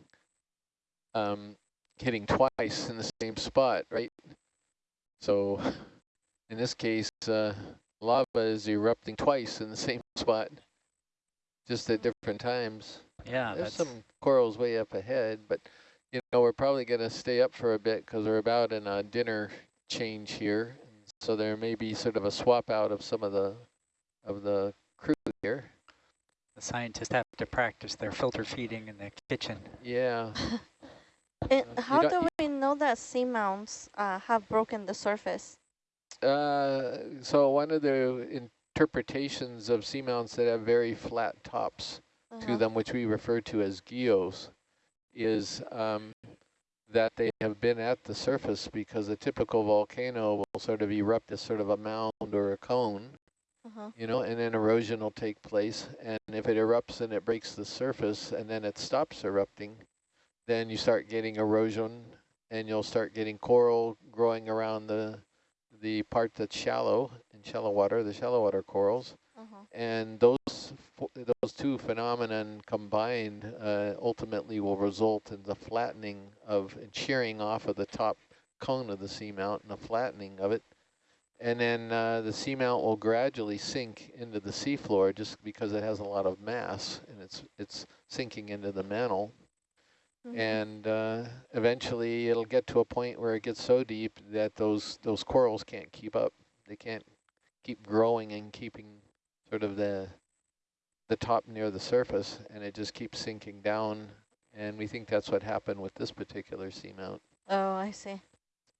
Speaker 1: um, hitting twice in the same spot, right? So, in this case, uh, lava is erupting twice in the same spot, just at different times.
Speaker 4: Yeah,
Speaker 1: There's
Speaker 4: that's
Speaker 1: some corals way up ahead, but you know we're probably going to stay up for a bit because we're about in a dinner change here, so there may be sort of a swap out of some of the of the crew here.
Speaker 4: the scientists have to practice their filter feeding in the kitchen.
Speaker 1: Yeah,
Speaker 5: And
Speaker 1: you
Speaker 5: how
Speaker 1: don't-
Speaker 5: do we know that seamounts uh, have broken the surface?
Speaker 1: uh, so one of the interpretations of seamounts that have very flat tops to
Speaker 5: Uh-huh.
Speaker 1: them, which we refer to as guyots, is um, that they have been at the surface because a typical volcano will sort of erupt as sort of a mound or a cone,
Speaker 5: Uh-huh.
Speaker 1: you know, and then erosion will take place. And if it erupts and it breaks the surface and then it stops erupting, then you start getting erosion and you'll start getting coral growing around the the part that's shallow in shallow water, the shallow water corals.
Speaker 5: Mhm.
Speaker 1: And those those two phenomenon combined uh, ultimately will result in the flattening of and shearing off of the top cone of the seamount and the flattening of it. And then uh, the seamount will gradually sink into the seafloor just because it has a lot of mass and it's it's sinking into the mantle.
Speaker 5: Mhm.
Speaker 1: And uh, eventually it'll get to a point where it gets so deep that those those corals can't keep up. They can't keep growing and keeping sort of the the top near the surface and it just keeps sinking down. And we think that's what happened with this particular seamount.
Speaker 5: Oh, I see.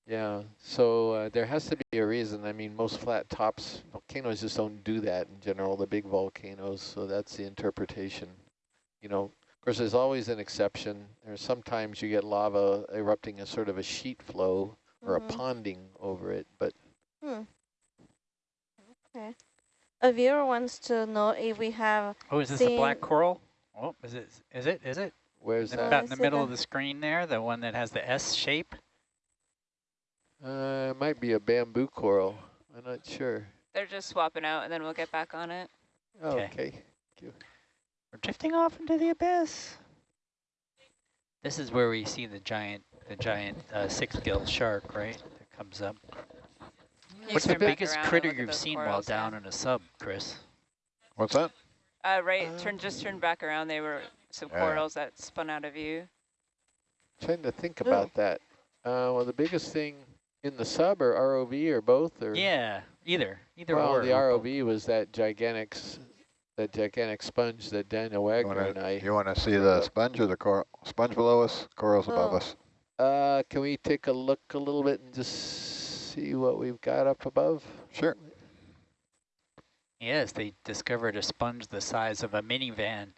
Speaker 1: Yeah, so uh, there has to be a reason. I mean, most flat tops, volcanoes just don't do that in general, the big volcanoes, so that's the interpretation. You know, of course, there's always an exception. There's sometimes you get lava erupting as sort of a sheet flow or
Speaker 5: Mhm.
Speaker 1: a ponding over it, but
Speaker 5: Hmm. Okay. A viewer wants to know if we have.
Speaker 4: Oh, is this a black coral? Oh, is it? Is it? Is it?
Speaker 1: where's that?
Speaker 4: About in the middle
Speaker 5: that.
Speaker 4: of the screen there, the one that has the S shape.
Speaker 1: Uh, it might be a bamboo coral. I'm not sure.
Speaker 2: They're just swapping out, and then we'll get back on it.
Speaker 1: Oh,
Speaker 4: Okay.
Speaker 1: okay.
Speaker 4: We're drifting off into the abyss. This is where we see the giant, the giant uh, six-gill shark, right? That comes up.
Speaker 2: You
Speaker 4: What's the biggest critter you've
Speaker 2: those
Speaker 4: seen while
Speaker 2: corals, yeah.
Speaker 4: down in a sub, Chris?
Speaker 7: What's that?
Speaker 2: Uh, right,
Speaker 1: Uh,
Speaker 2: turn just turned back around. They were some
Speaker 7: Yeah.
Speaker 2: corals that spun out of view.
Speaker 1: Trying to think
Speaker 5: Oh.
Speaker 1: about that. Uh, well, the biggest thing in the sub or ROV or both or
Speaker 4: Yeah, either, either
Speaker 1: well,
Speaker 4: or.
Speaker 1: the. ROV was that gigantic, s- that gigantic sponge that Daniel Wagner
Speaker 7: wanna,
Speaker 1: and I.
Speaker 7: you wanna see the sponge or the coral? Sponge below us, corals above
Speaker 5: Oh.
Speaker 7: us.
Speaker 1: Uh, can we take a look a little bit and just see what we've got up above?
Speaker 7: Sure.
Speaker 4: Yes, they discovered a sponge the size of a minivan.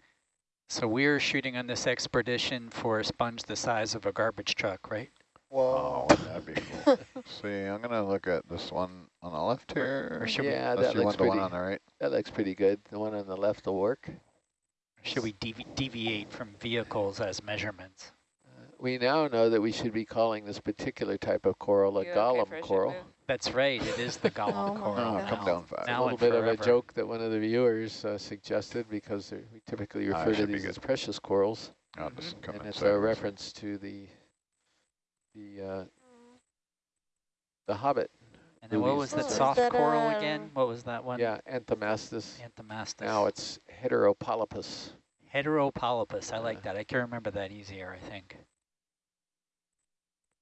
Speaker 4: So we're shooting on this expedition for a sponge the size of a garbage truck, right?
Speaker 7: Oh,
Speaker 6: Whoa.
Speaker 7: wouldn't be cool? see, I'm gonna look at this one on the left here.
Speaker 4: Or should we-
Speaker 1: yeah,
Speaker 7: Unless
Speaker 1: that
Speaker 7: you
Speaker 1: looks
Speaker 7: want the one
Speaker 1: pretty.
Speaker 7: on the right.
Speaker 1: That looks pretty good. The one on the left will work.
Speaker 4: Should we devi deviate from vehicles as measurements?
Speaker 1: Uh, we now know that we should be calling this particular type of coral a
Speaker 2: You okay
Speaker 1: gollum
Speaker 2: a
Speaker 1: coral.
Speaker 4: That's right, it is the gollum
Speaker 5: Oh
Speaker 4: coral.
Speaker 7: Oh, come
Speaker 4: now.
Speaker 7: down fast.
Speaker 1: a little
Speaker 4: and
Speaker 1: bit of a joke that one of the viewers uh, suggested because they're- we typically
Speaker 7: Ah,
Speaker 1: refer to these
Speaker 7: good.
Speaker 1: as precious corals.
Speaker 7: I'll just come
Speaker 1: and it's a reference to the the uh, the Hobbit.
Speaker 4: And then what was
Speaker 1: and
Speaker 4: that
Speaker 5: Oh,
Speaker 4: soft
Speaker 5: that
Speaker 4: coral
Speaker 5: a-
Speaker 4: again? What was that one?
Speaker 1: Yeah, Anthomastus.
Speaker 4: Anthomastus.
Speaker 1: Now it's Heteropolypus.
Speaker 4: Heteropolypus, I like
Speaker 1: Uh,
Speaker 4: that. I can remember that easier, I think.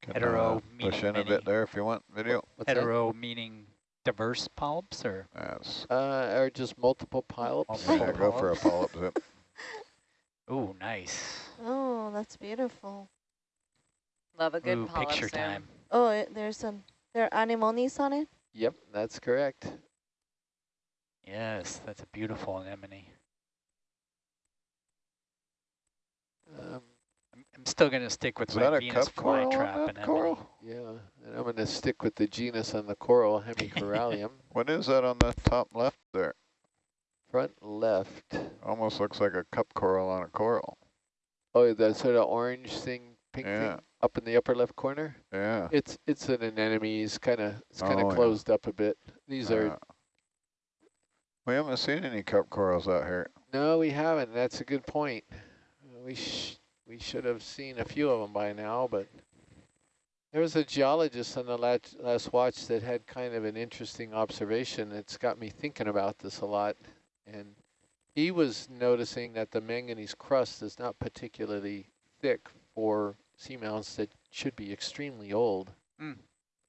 Speaker 7: Can,
Speaker 4: hetero
Speaker 7: uh,
Speaker 4: meaning
Speaker 7: Push in a bit there if you want video.
Speaker 1: What's that?
Speaker 4: Hetero meaning diverse polyps or?
Speaker 7: Yes.
Speaker 1: Uh, or just multiple polyps.
Speaker 4: Multiple
Speaker 7: Yeah, go for a polyp zip.
Speaker 4: Ooh, nice.
Speaker 5: Oh, that's beautiful.
Speaker 2: Love a good
Speaker 4: Ooh,
Speaker 2: polyp
Speaker 4: picture
Speaker 2: zoom.
Speaker 4: time.
Speaker 5: Oh, it, there's an there are anemones on it.
Speaker 1: Yep, that's correct.
Speaker 4: Yes, that's a beautiful anemone.
Speaker 1: Um,
Speaker 4: I'm, I'm still going to stick with my
Speaker 7: that
Speaker 4: Venus
Speaker 7: cup coral
Speaker 4: flytrap
Speaker 7: that
Speaker 4: anemone.
Speaker 7: coral?
Speaker 1: yeah, and I'm going to stick with the genus on the coral, Hemicorallium.
Speaker 7: What is that on the top left there?
Speaker 1: Front left.
Speaker 7: Almost looks like a cup coral on a coral.
Speaker 1: Oh, that sort of orange thing, pink
Speaker 7: Yeah.
Speaker 1: thing up in the upper left corner.
Speaker 7: Yeah.
Speaker 1: It's it's an anemone. It's kind of it's kind of
Speaker 7: Oh, yeah.
Speaker 1: closed up a bit. These are
Speaker 7: we haven't seen any cup corals out here.
Speaker 1: no, we haven't. That's a good point. We sh we should have seen a few of them by now, but there was a geologist on the last last watch that had kind of an interesting observation. It's got me thinking about this a lot, and he was noticing that the manganese crust is not particularly thick for seamounts that should be extremely old.
Speaker 4: Mm.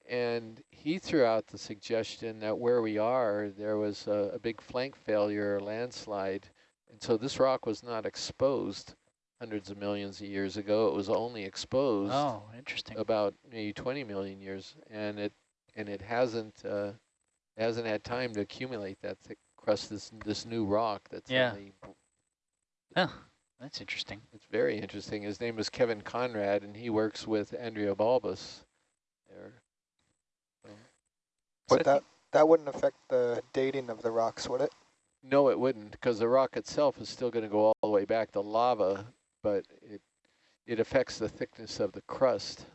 Speaker 1: And he threw out the suggestion that where we are, there was a, a big flank failure or landslide. And so this rock was not exposed hundreds of millions of years ago. It was only exposed
Speaker 4: Oh, interesting.
Speaker 1: about maybe 20 million years. And it and it hasn't uh, hasn't had time to accumulate that thick crust, this, this new rock that's
Speaker 4: Yeah.
Speaker 1: only
Speaker 4: Oh, that's interesting.
Speaker 1: it's very interesting. His name is Kevin Konrad, and he works with Andrea Balbas. There. So-
Speaker 4: So
Speaker 6: But that, that wouldn't affect the dating of the rocks, would it?
Speaker 1: No, it wouldn't, because the rock itself is still going to go all the way back to lava, but it it affects the thickness of the crust.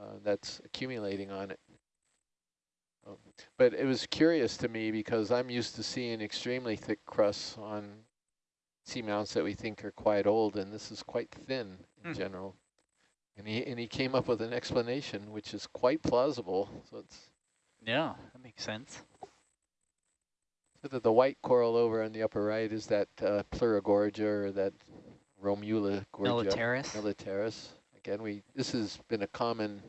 Speaker 1: uh, that's accumulating on it. Um, But it was curious to me because I'm used to seeing extremely thick crusts on seamounts that we think are quite old, and this is quite thin in
Speaker 4: Hmm.
Speaker 1: general. And he, and he came up with an explanation, which is quite plausible. So it's
Speaker 4: Yeah, that makes sense.
Speaker 1: so that the white coral over on the upper right is that uh, Pleurogorgia or that Romula gorgia.
Speaker 4: Militaris.
Speaker 1: militaris. Again, we this has been a common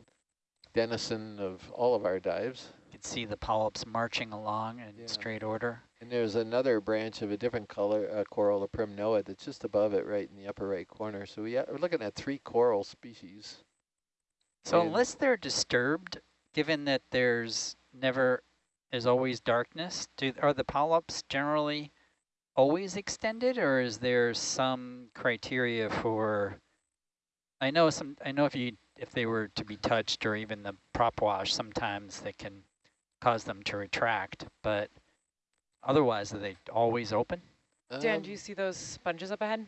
Speaker 1: denizen of all of our dives.
Speaker 4: You can see the polyps marching along in
Speaker 1: Yeah.
Speaker 4: straight order.
Speaker 1: And there's another branch of a different color, uh, coral, a primnoa, that's just above it, right in the upper right corner. So we ha we're looking at three coral species.
Speaker 4: So
Speaker 1: And-
Speaker 4: unless they're disturbed, given that there's never, is always darkness, do are the polyps generally always extended, or is there some criteria for? I know some. I know if you if they were to be touched, or even the prop wash, sometimes they can cause them to retract. But otherwise, are they always open?
Speaker 8: Dan, do
Speaker 1: Um,
Speaker 8: you see those sponges up ahead?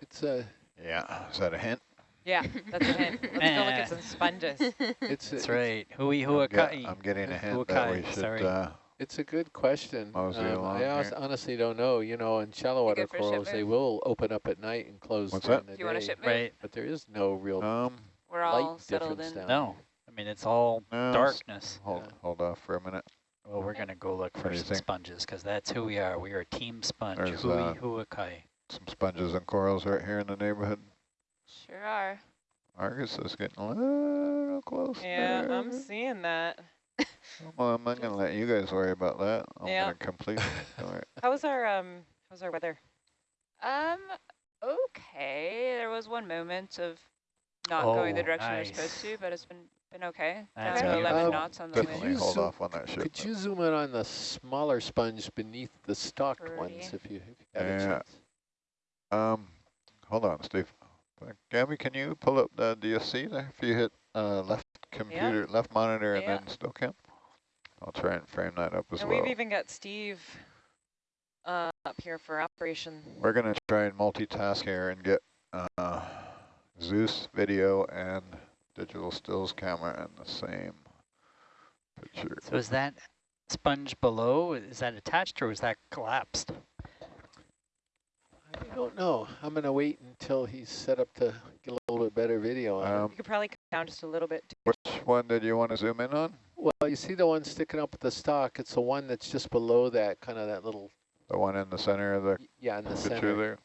Speaker 1: It's a
Speaker 7: Yeah, is that a hint?
Speaker 8: Yeah, that's a hint. Let's go look at some sponges.
Speaker 1: it's
Speaker 4: That's
Speaker 1: it's,
Speaker 4: right. Hui
Speaker 7: I'm,
Speaker 4: huakai.
Speaker 7: I'm getting a hint that we
Speaker 4: Huakai,
Speaker 7: should,
Speaker 4: sorry.
Speaker 7: uh,
Speaker 1: it's a good question.
Speaker 7: Mosey
Speaker 1: Um, I
Speaker 7: here.
Speaker 1: honestly don't know. You know, in shallow water
Speaker 2: good
Speaker 1: corals, they will open up at night and close
Speaker 7: What's
Speaker 1: during
Speaker 7: that?
Speaker 1: the
Speaker 2: Do you want a
Speaker 1: day.
Speaker 2: ship move?
Speaker 4: Right.
Speaker 1: But there is no real
Speaker 7: um,
Speaker 2: We're
Speaker 1: light
Speaker 2: all settled
Speaker 1: difference
Speaker 2: in.
Speaker 1: down
Speaker 4: No, I mean it's all
Speaker 7: no,
Speaker 4: darkness.
Speaker 7: Hold,
Speaker 1: Yeah.
Speaker 7: hold off for a minute.
Speaker 4: Well, we're gonna go look for some
Speaker 7: think?
Speaker 4: sponges because that's who we are. We are Team Sponge.
Speaker 7: There's,
Speaker 4: Hui
Speaker 7: uh,
Speaker 4: huakai.
Speaker 7: Some sponges and corals right here in the neighborhood.
Speaker 2: Sure are.
Speaker 7: Argus is getting a little close.
Speaker 8: Yeah, I'm seeing that.
Speaker 7: Well, I'm not gonna let you guys worry about that. I'm
Speaker 8: Yeah.
Speaker 7: gonna complete. All right.
Speaker 8: How's our um? How's our weather?
Speaker 2: Um, okay. There was one moment of not going the
Speaker 4: Oh,
Speaker 2: direction
Speaker 4: nice.
Speaker 2: we're supposed to, but it's been been okay.
Speaker 4: That's
Speaker 2: Down to 11
Speaker 1: beautiful.
Speaker 2: knots on the
Speaker 1: Could
Speaker 2: wind.
Speaker 7: Hold
Speaker 1: zoom-
Speaker 7: off on that ship.
Speaker 1: Could you zoom in on the smaller sponge beneath the stalked ones if you, if you got a
Speaker 7: Yeah.
Speaker 1: chance?
Speaker 7: Um, hold on, Steve. Gabby, can you pull up the DSC there? If you hit uh, left computer, left monitor, and then still count. I'll try and frame that up as
Speaker 8: and
Speaker 7: well.
Speaker 8: we've even got Steve uh, up here for operation.
Speaker 7: We're gonna try and multitask here and get uh, Zeus video and digital stills camera in the same picture.
Speaker 4: So is that sponge below? Is that attached or is that collapsed?
Speaker 1: I don't know. I'm going to wait until he's set up to get a little bit better video on it.
Speaker 7: Um,
Speaker 8: You could probably come down just a little bit.
Speaker 7: which one did you want to zoom in on?
Speaker 1: Well, you see the one sticking up at the stock. It's the one that's just below that, kind of that little,
Speaker 7: The one in the center of the
Speaker 1: yeah, in the
Speaker 7: picture
Speaker 1: center.
Speaker 7: there.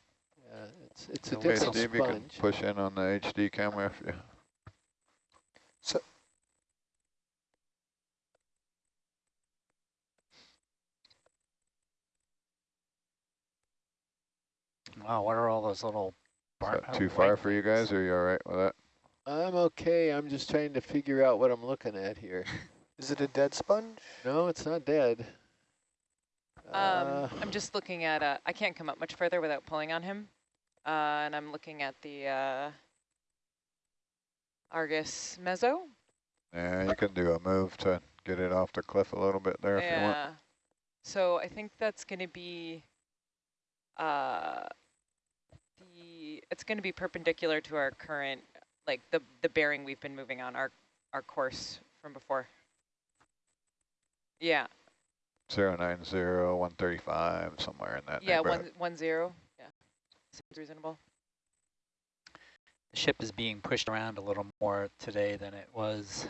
Speaker 1: Yeah, it's it's a
Speaker 4: Okay,
Speaker 7: Okay,
Speaker 1: different
Speaker 7: Steve, you can push in on the HD camera if you.
Speaker 4: Wow, what are all those little?
Speaker 7: Is that too far for you
Speaker 4: things?
Speaker 7: guys? Are you all right with that?
Speaker 1: I'm okay. I'm just trying to figure out what I'm looking at here.
Speaker 9: Is it a dead sponge?
Speaker 1: No, it's not dead.
Speaker 8: Um,
Speaker 1: Uh,
Speaker 8: I'm just looking at. Uh, I can't come up much further without pulling on him, uh, and I'm looking at the uh, Argus Mezzo.
Speaker 7: Yeah, you can do a move to get it off the cliff a little bit there if you want.
Speaker 8: Yeah. So I think that's going to be uh, the. It's going to be perpendicular to our current, like the the bearing we've been moving on our our course from before. Yeah.
Speaker 7: Zero nine zero one thirty five somewhere in that
Speaker 8: yeah. One one zero. Yeah. Seems reasonable.
Speaker 4: The ship is being pushed around a little more today than it was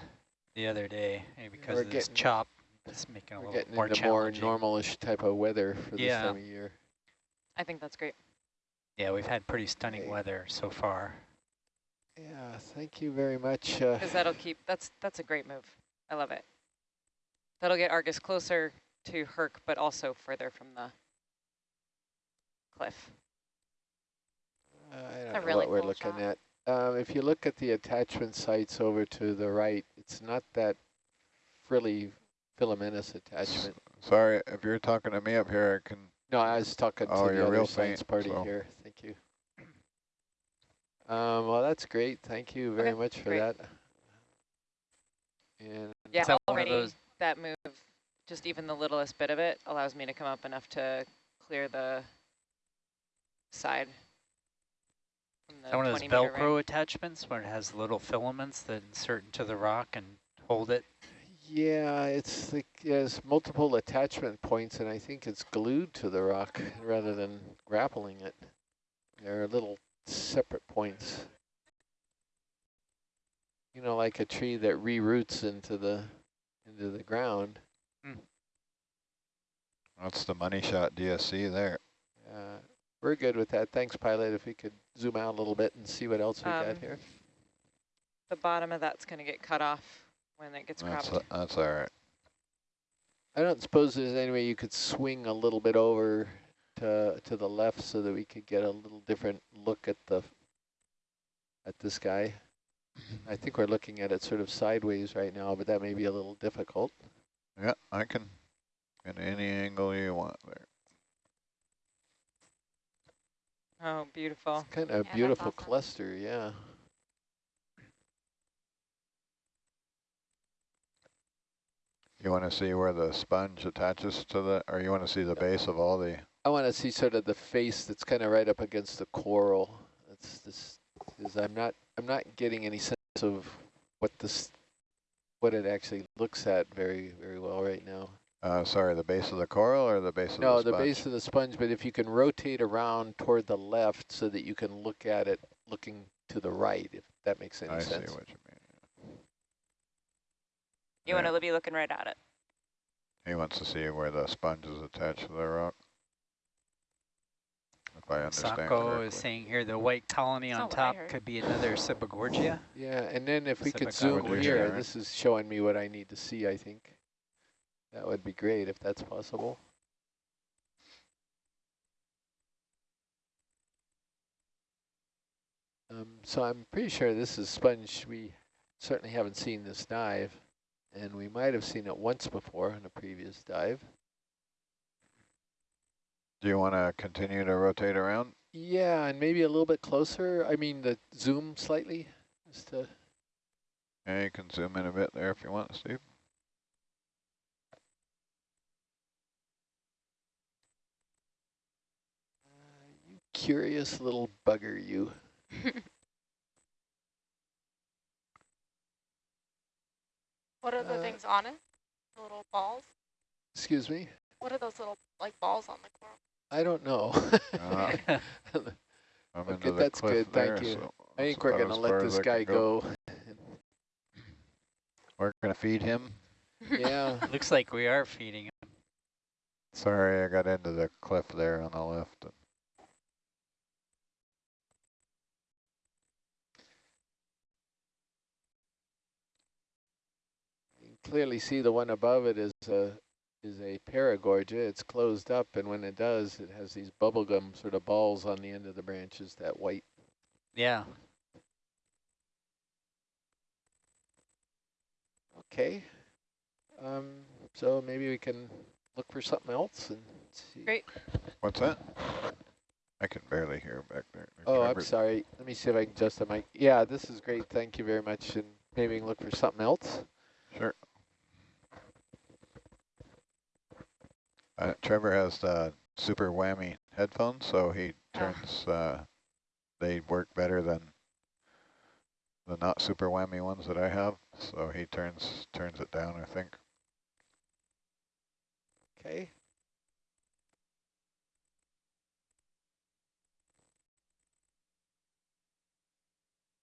Speaker 4: the other day, maybe because
Speaker 1: we're
Speaker 4: of this chop. It's making it a
Speaker 1: we're
Speaker 4: little
Speaker 1: getting
Speaker 4: more
Speaker 1: into more
Speaker 4: challenging.
Speaker 1: normalish type of weather for this
Speaker 4: Yeah.
Speaker 1: time of year.
Speaker 8: I think that's great.
Speaker 4: Yeah, we've had pretty stunning
Speaker 1: Okay.
Speaker 4: weather so far.
Speaker 1: Yeah, thank you very much. Uh,
Speaker 8: Because that'll keep. That's that's a great move. I love it. That'll get Argus closer to Herc, but also further from the cliff.
Speaker 1: I don't know
Speaker 2: really
Speaker 1: what we're
Speaker 2: cool
Speaker 1: looking
Speaker 2: shot.
Speaker 1: at. Um, if you look at the attachment sites over to the right, it's not that frilly filamentous attachment.
Speaker 7: Sorry, if you're talking to me up here, I can.
Speaker 1: No, I was talking
Speaker 7: Oh,
Speaker 1: to the
Speaker 7: real
Speaker 1: other science
Speaker 7: faint,
Speaker 1: party
Speaker 7: so-
Speaker 1: here. Thank you. Um, well, that's great. Thank you very
Speaker 8: Okay,
Speaker 1: much for
Speaker 8: great.
Speaker 1: that. And
Speaker 8: Yeah,
Speaker 4: Is that
Speaker 8: already
Speaker 4: those-
Speaker 8: that move, just even the littlest bit of it, allows me to come up enough to clear the side. from
Speaker 4: Is
Speaker 8: the
Speaker 4: that one of those Velcro attachments where it has little filaments that insert into the rock and hold it?
Speaker 1: Yeah, it's like, there's multiple attachment points and I think it's glued to the rock rather than grappling it. There are little separate points. You know, like a tree that reroots into the into the ground.
Speaker 7: That's the money shot DSC there.
Speaker 1: Uh, we're good with that. Thanks, pilot. If we could zoom out a little bit and see what else we got
Speaker 8: Um,
Speaker 1: here.
Speaker 8: The bottom of that's going to get cut off when it gets
Speaker 7: That's,
Speaker 8: cropped.
Speaker 7: that's all right.
Speaker 1: I don't suppose there's any way you could swing a little bit over to to the left so that we could get a little different look at the at this guy. I think we're looking at it sort of sideways right now, but that may be a little difficult.
Speaker 7: Yeah, I can get any angle you want there.
Speaker 8: Oh, beautiful.
Speaker 1: Kind of
Speaker 5: Yeah,
Speaker 1: a beautiful
Speaker 5: awesome.
Speaker 1: cluster, yeah.
Speaker 7: You want to see where the sponge attaches to the, or you want to see the base of all the,
Speaker 1: I want to see sort of the face that's kind of right up against the coral. That's this is I'm not I'm not getting any sense of what this what it actually looks at very very well right now.
Speaker 7: uh, sorry, the base of the coral or the base of the sponge?
Speaker 1: No, the base of the sponge, but if you can rotate around toward the left so that you can look at it looking to the right, if that makes any
Speaker 7: I see
Speaker 1: sense.
Speaker 7: what you mean.
Speaker 2: You want to be looking right at it.
Speaker 7: He wants to see where the sponge is attached to the rock. If I understand
Speaker 4: Sako
Speaker 7: correctly.
Speaker 4: is saying here the white colony
Speaker 2: That's
Speaker 4: on
Speaker 2: not what I
Speaker 4: top could be another Sibogagorgia.
Speaker 1: Yeah, and then if we could zoom
Speaker 7: Island
Speaker 1: here,
Speaker 7: right?
Speaker 1: this is showing me what I need to see, I think. That would be great if that's possible. Um, so I'm pretty sure this is sponge. We certainly haven't seen this dive, and we might have seen it once before in a previous dive.
Speaker 7: Do you want to continue to rotate around?
Speaker 1: Yeah, and maybe a little bit closer. I mean, the zoom slightly, just to
Speaker 7: Yeah, you can zoom in a bit there if you want, Steve.
Speaker 1: Uh, you curious little bugger, you.
Speaker 6: What are the
Speaker 1: Uh,
Speaker 6: things on it? The little balls?
Speaker 1: Excuse me.
Speaker 6: What are those little like balls on the coral?
Speaker 1: I don't know.
Speaker 7: Uh, I'm
Speaker 1: Okay, that's
Speaker 7: cliff
Speaker 1: good, thank you.
Speaker 7: so
Speaker 1: I think we're gonna let this guy
Speaker 7: can
Speaker 1: go.
Speaker 7: We're gonna feed him.
Speaker 1: yeah.
Speaker 4: Looks like we are feeding him.
Speaker 7: Sorry, I got into the cliff there on the left.
Speaker 1: Clearly see the one above it is a is a paragorgia. It's closed up, and when it does, it has these bubblegum sort of balls on the end of the branches. That white.
Speaker 4: Yeah.
Speaker 1: Okay. Um. So maybe we can look for something else and see.
Speaker 8: Great.
Speaker 7: What's that? I can barely hear back there.
Speaker 1: Oh, I'm sorry. Let me see if I can adjust the mic. Yeah, this is great. Thank you very much. And maybe we can look for something else.
Speaker 7: Sure. Uh, Trevor has the super whammy headphones, so he
Speaker 6: Ah.
Speaker 7: turns, uh, they work better than the not super whammy ones that I have. So he turns turns it down, I think.
Speaker 1: Okay.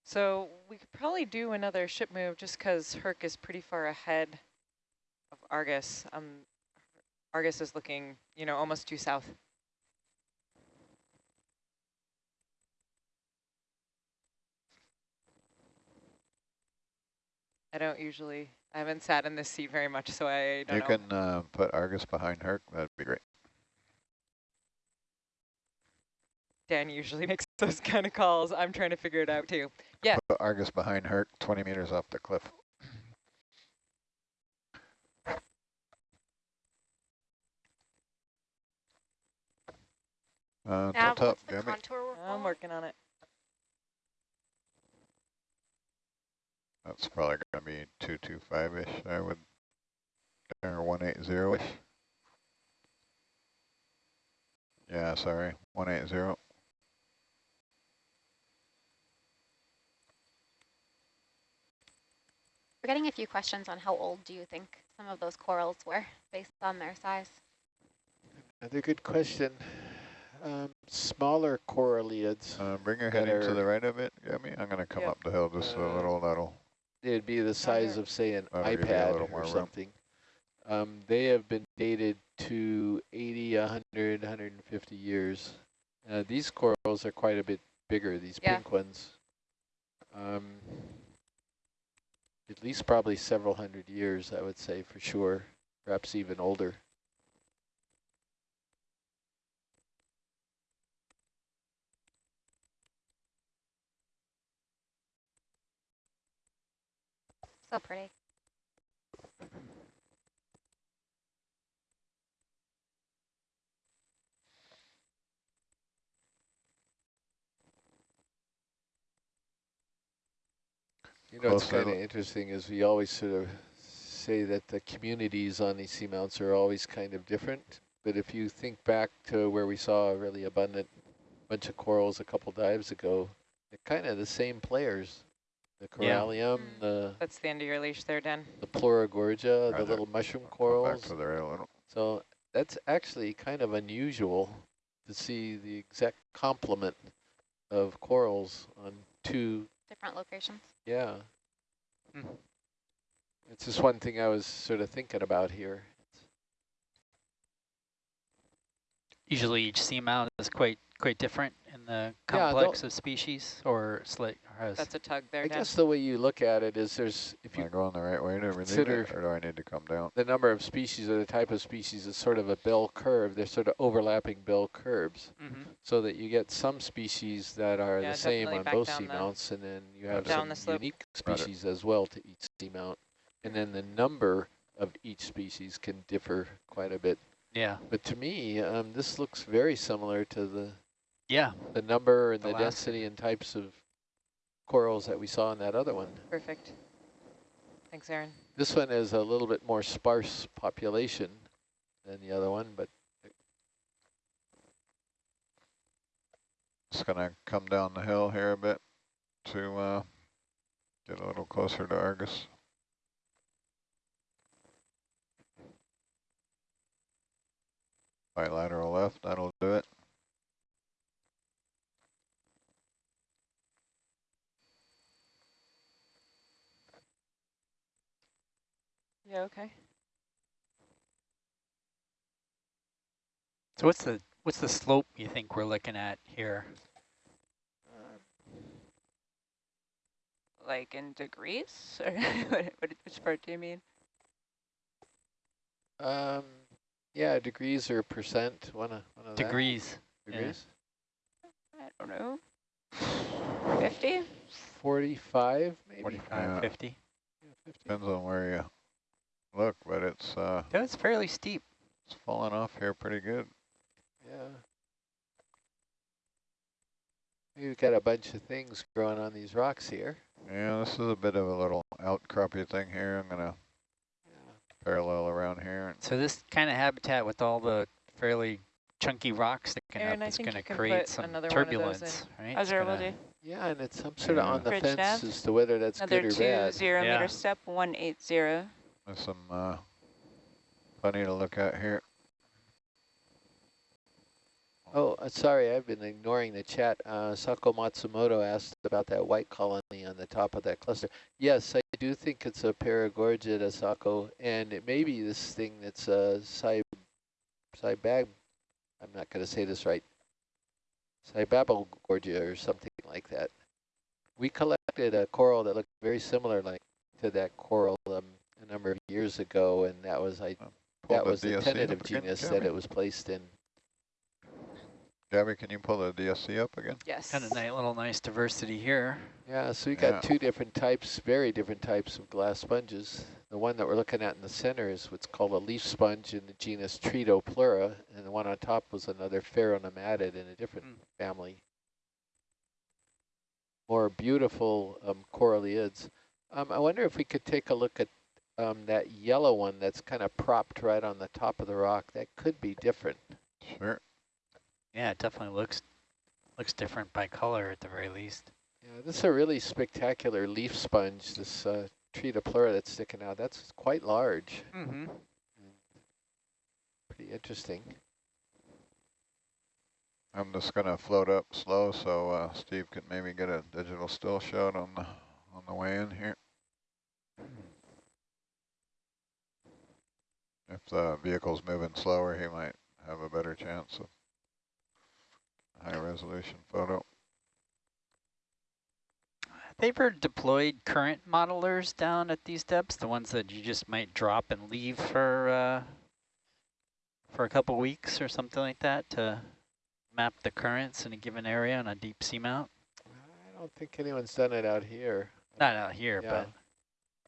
Speaker 8: So we could probably do another ship move just because Herc is pretty far ahead of Argus. Um, Argus is looking, you know, almost due south. I don't usually, I haven't sat in this seat very much, so I don't
Speaker 7: You
Speaker 8: know.
Speaker 7: can uh, put Argus behind Herc. That'd be great.
Speaker 8: Dan usually makes those kind of calls. I'm trying to figure it out too. Yeah.
Speaker 7: Put Argus behind Herc, 20 meters off the cliff. Uh,
Speaker 6: Nav, the contour
Speaker 8: I'm working on it.
Speaker 7: That's probably going to be 225-ish, I would, or 180-ish. Yeah, sorry, 180.
Speaker 10: We're getting a few questions on how old do you think some of those corals were based on their size?
Speaker 1: Another good question. Um, smaller coralliids,
Speaker 7: Uh, bring your
Speaker 1: that
Speaker 7: heading to the right a bit, Gabby. I'm gonna come
Speaker 8: Yep.
Speaker 7: up the hill just a
Speaker 1: Uh,
Speaker 7: little. That'll
Speaker 1: it'd be the size of, say, an
Speaker 7: That'll give you a
Speaker 1: iPad or something. Um, they have been dated to 80, 100, 150 years. Uh, these corals are quite a bit bigger, these
Speaker 2: Yeah.
Speaker 1: pink ones. Um, at least probably several hundred years, I would say, for sure, perhaps even older.
Speaker 10: So pretty.
Speaker 1: You know, what's kind of interesting is we always sort of say that the communities on these seamounts are always kind of different. But if you think back to where we saw a really abundant bunch of corals a couple dives ago, they're kind of the same players. The corallium,
Speaker 2: Mm.
Speaker 1: the,
Speaker 8: That's the end of your leash there, Dan.
Speaker 1: the pleurogorgia, the
Speaker 7: Right there.
Speaker 1: little mushroom
Speaker 7: come back
Speaker 1: corals.
Speaker 7: to the right a little.
Speaker 1: So that's actually kind of unusual to see the exact complement of corals on two
Speaker 10: Different locations.
Speaker 1: Yeah.
Speaker 4: Hmm.
Speaker 1: It's just one thing I was sort of thinking about here.
Speaker 4: Usually each seamount is quite quite different in the
Speaker 1: Yeah,
Speaker 4: complex of species, or slight. Or
Speaker 8: That's a tug there,
Speaker 1: I
Speaker 8: Dan.
Speaker 1: guess the way you look at it is there's, if
Speaker 7: Am I
Speaker 1: you,
Speaker 7: going the right way to
Speaker 1: consider-
Speaker 7: it, or do I need to come down?
Speaker 1: the number of species or the type of species is sort of a bell curve. They're sort of overlapping bell curves
Speaker 4: Mhm.
Speaker 1: so that you get some species that are
Speaker 8: Yeah,
Speaker 1: the same on both
Speaker 8: down the-
Speaker 1: seamounts and then you have
Speaker 8: Down
Speaker 1: some
Speaker 8: slope.
Speaker 1: unique species as well to each seamount. And then the number of each species can differ quite a bit.
Speaker 4: Yeah.
Speaker 1: But to me, um, this looks very similar to the
Speaker 4: Yeah.
Speaker 1: the number and
Speaker 4: The
Speaker 1: the, density and types of corals that we saw in that other one.
Speaker 8: Perfect. Thanks, Aaron.
Speaker 1: This one is a little bit more sparse population than the other one, but
Speaker 7: Just gonna come down the hill here a bit to uh, get a little closer to Argus. Bilateral left, that'll do it.
Speaker 8: Yeah, okay.
Speaker 4: So what's the what's the slope you think we're looking at here?
Speaker 2: Like in degrees? Or what, what, which part do you mean?
Speaker 1: um, yeah, degrees or percent, one of, one of that.
Speaker 4: Degrees. yeah.
Speaker 1: Degrees.
Speaker 2: I don't know. 50?
Speaker 1: 45 maybe?
Speaker 4: 45,
Speaker 7: Yeah.
Speaker 4: 50.
Speaker 1: Yeah, 50.
Speaker 7: Depends on where you look, but it's uh,
Speaker 4: Yeah, it's fairly steep.
Speaker 7: it's falling off here pretty good.
Speaker 1: Yeah. We've got a bunch of things growing on these rocks here.
Speaker 7: Yeah, this is a bit of a little outcroppy thing here. I'm gonna
Speaker 1: Yeah.
Speaker 7: parallel around here.
Speaker 4: So this kind of habitat with all the fairly chunky rocks sticking
Speaker 8: Aaron,
Speaker 4: up
Speaker 8: I
Speaker 4: is going to create some
Speaker 8: another one of those
Speaker 4: turbulence, right? It's
Speaker 2: Azure will
Speaker 4: gonna-
Speaker 2: do.
Speaker 1: Yeah, and it's, I'm sort of on the
Speaker 2: Bridge
Speaker 1: fence
Speaker 2: nav.
Speaker 1: as to whether that's
Speaker 2: Another
Speaker 1: good or
Speaker 2: two
Speaker 1: bad.
Speaker 2: zero
Speaker 4: Yeah.
Speaker 2: meter step, 180.
Speaker 7: There's some uh, plenty to look at here.
Speaker 1: Oh, uh, sorry, I've been ignoring the chat. Uh, Sako Matsumoto asked about that white colony on the top of that cluster. Yes, I do think it's a Paragorgida Sako, and it may be this thing that's a Cy, Cybag, I'm not going to say this right, Cybabogorgia or something like that. We collected a coral that looked very similar like to that coral um, a number of years ago, and that was I
Speaker 7: Pull
Speaker 1: that
Speaker 7: the
Speaker 1: was the
Speaker 7: DSC up
Speaker 1: tentative genus
Speaker 7: Gabby.
Speaker 1: that it was placed in.
Speaker 7: Gabby, can you pull the DSC up again?
Speaker 8: Yes.
Speaker 4: Kind of nice, little nice diversity here.
Speaker 1: Yeah, so we got
Speaker 7: Yeah.
Speaker 1: two different types, very different types of glass sponges. The one that we're looking at in the center is what's called a leaf sponge in the genus Tretopleura, and the one on top was another Pheronematid in a different
Speaker 4: Mm.
Speaker 1: family. More beautiful um, coralliids. Um, I wonder if we could take a look at um, that yellow one that's kind of propped right on the top of the rock. That could be different.
Speaker 7: Sure.
Speaker 4: Yeah, it definitely looks looks different by color at the very least.
Speaker 1: Yeah, this is a really spectacular leaf sponge, this uh, Tretopleura that's sticking out. That's quite large.
Speaker 4: Mm-hmm.
Speaker 1: Pretty interesting.
Speaker 7: I'm just gonna float up slow so uh, Steve can maybe get a digital still shot on the on the way in here. If the vehicle's moving slower, he might have a better chance of high resolution photo.
Speaker 4: Have they ever deployed current modelers down at these depths, the ones that you just might drop and leave for uh, for a couple weeks or something like that to map the currents in a given area on a deep seamount?
Speaker 1: I don't think anyone's done it out here.
Speaker 4: Not out here,
Speaker 1: Yeah.
Speaker 4: but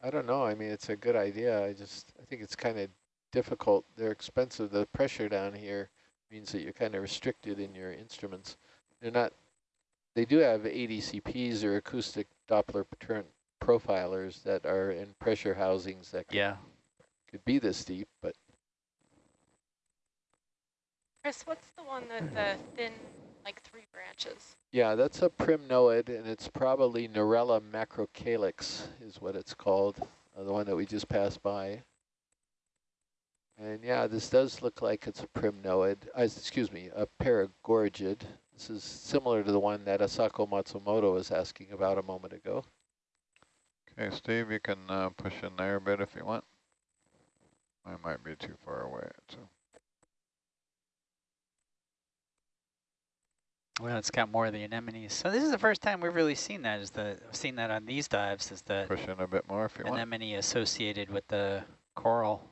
Speaker 1: I don't know. I mean, it's a good idea. I just, I think it's kind of difficult. They're expensive. The pressure down here means that you're kind of restricted in your instruments. They're not, they do have ADCPs or acoustic Doppler pattern profilers that are in pressure housings that could,
Speaker 4: yeah.
Speaker 1: could be this deep, but
Speaker 6: Chris, what's the one that the thin, like three branches?
Speaker 1: yeah, that's a primnoid and it's probably Narella macrocalyx is what it's called, uh, the one that we just passed by. And yeah, this does look like it's a primnoid, uh, excuse me, a paragorgid. This is similar to the one that Asako Matsumoto was asking about a moment ago.
Speaker 7: Okay, Steve, you can uh, push in there a bit if you want. I might be too far away. So.
Speaker 4: Well, it's got more of the anemones. So this is the first time we've really seen that. Is the seen that on these dives? Is the
Speaker 7: Push in a bit more if you want.
Speaker 4: anemone associated with the coral?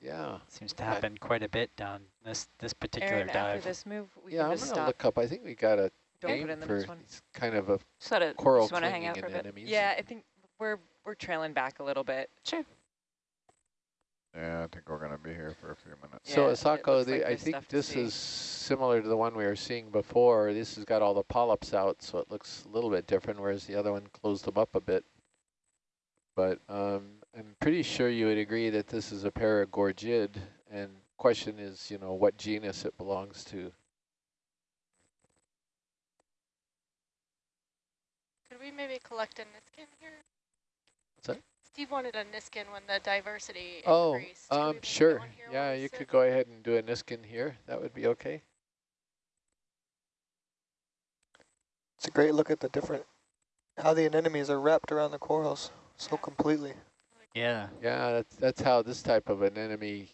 Speaker 1: Yeah,
Speaker 4: Seems to
Speaker 1: Okay.
Speaker 4: happen quite a bit down this this particular
Speaker 8: Aaron, after
Speaker 4: dive.
Speaker 8: this move, we
Speaker 1: yeah,
Speaker 8: can
Speaker 1: I'm
Speaker 8: just
Speaker 1: gonna
Speaker 8: stop.
Speaker 1: look up. I think we got a
Speaker 8: Don't
Speaker 1: name
Speaker 8: put in the
Speaker 1: for
Speaker 8: next one.
Speaker 1: these kind of a
Speaker 2: Just let it,
Speaker 1: coral
Speaker 2: just want to hang
Speaker 1: clinging
Speaker 2: out for a bit.
Speaker 1: anemones.
Speaker 8: Yeah, I think we're we're trailing back a little bit.
Speaker 2: Sure.
Speaker 7: Yeah, I think we're going to be here for a few minutes.
Speaker 1: So
Speaker 8: Yeah, it
Speaker 1: Asako, the,
Speaker 8: like
Speaker 1: I think this
Speaker 8: see.
Speaker 1: is similar to the one we were seeing before. This has got all the polyps out, so it looks a little bit different, whereas the other one closed them up a bit. But um, I'm pretty sure you would agree that this is a paragorgid, and question is, you know, what genus it belongs to.
Speaker 6: Could we maybe collect a Niskin here?
Speaker 1: What's that?
Speaker 6: Steve wanted a Niskin when the diversity
Speaker 1: Oh,
Speaker 6: increased. Could we
Speaker 1: um, sure. Yeah, you
Speaker 6: sit?
Speaker 1: could go ahead and do a Niskin here. That would be okay.
Speaker 9: It's a great look at the different, how the anemones are wrapped around the corals so completely.
Speaker 4: Yeah.
Speaker 1: Yeah, that's, that's how this type of an enemy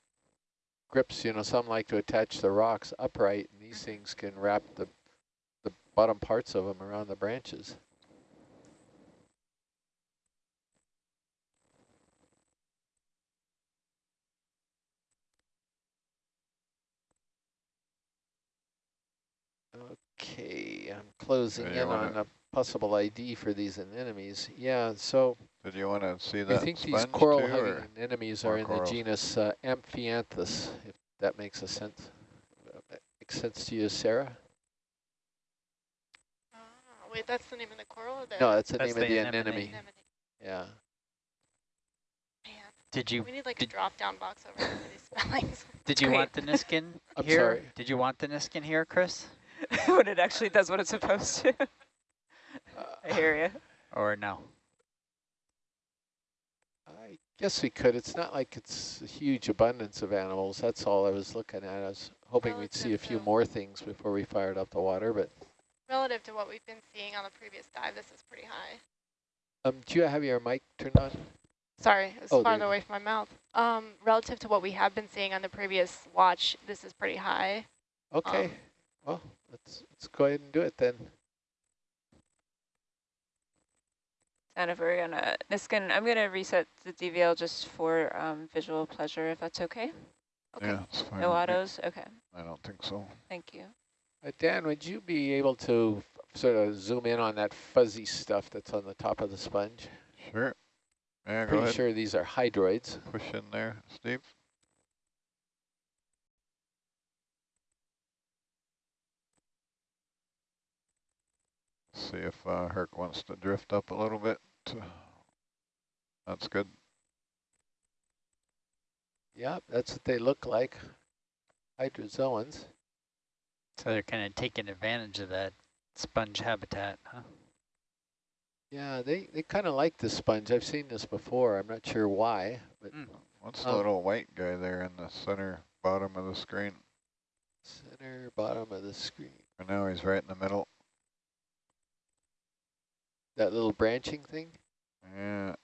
Speaker 1: grips, you know, some like to attach the rocks upright, and these things can wrap the, the bottom parts of them around the branches. Okay, I'm closing
Speaker 7: Yeah,
Speaker 1: in on a possible ID for these anemones. Yeah, so
Speaker 7: Did you want to see that?
Speaker 1: I
Speaker 7: that
Speaker 1: think these
Speaker 7: sponge too,
Speaker 1: coral-hugging anemones are in the genus uh, Amphianthus, if that makes a sense. Uh, Makes sense to you, Sarah?
Speaker 6: Ah, wait, that's the name of the coral or the
Speaker 1: No, that's the
Speaker 4: That's
Speaker 1: name of
Speaker 4: the
Speaker 1: the
Speaker 4: anemone.
Speaker 1: anemone.
Speaker 6: anemone?
Speaker 1: Yeah.
Speaker 6: Man,
Speaker 4: Did you
Speaker 6: we need like a drop-down box over there these spellings.
Speaker 4: did you
Speaker 2: Great.
Speaker 4: want the Niskin
Speaker 1: I'm
Speaker 4: here?
Speaker 1: sorry.
Speaker 4: Did you want the Niskin here, Chris?
Speaker 8: when it actually does what it's supposed to. I
Speaker 1: Uh,
Speaker 8: hear you.
Speaker 4: Or no?
Speaker 1: Guess we could. It's not like it's a huge abundance of animals. That's all I was looking at. I was hoping we'd see a few more things before we fired up the water, but
Speaker 6: Relative to what we've been seeing on the previous dive, this is pretty high.
Speaker 1: um, do you have your mic turned on?
Speaker 6: Sorry, it's
Speaker 1: Oh,
Speaker 6: farther away from my mouth. Um, relative to what we have been seeing on the previous watch, this is pretty high.
Speaker 1: Okay.
Speaker 6: Um,
Speaker 1: well, let's let's go ahead and do it then.
Speaker 2: And if we're gonna, Niskin, I'm gonna reset the DVL just for um, visual pleasure, if that's okay.
Speaker 6: Okay.
Speaker 7: Yeah, it's fine.
Speaker 2: No autos. Okay,
Speaker 7: I don't think so.
Speaker 2: thank you.
Speaker 1: Uh, Dan, would you be able to f- sort of zoom in on that fuzzy stuff that's on the top of the sponge?
Speaker 7: Sure. Yeah, go
Speaker 1: Pretty
Speaker 7: ahead.
Speaker 1: sure these are hydroids.
Speaker 7: Push in there, Steve. See if uh, Herc wants to drift up a little bit. That's good.
Speaker 1: Yeah, that's what they look like. Hydrozoans.
Speaker 4: So they're kind of taking advantage of that sponge habitat, huh?
Speaker 1: Yeah, they, they kind of like the sponge. I've seen this before. I'm not sure why, but
Speaker 3: Mm.
Speaker 7: What's the
Speaker 1: Um,
Speaker 7: little white guy there in the center bottom of the screen?
Speaker 1: center bottom of the screen.
Speaker 7: And now he's right in the middle.
Speaker 1: That little branching thing? Yeah.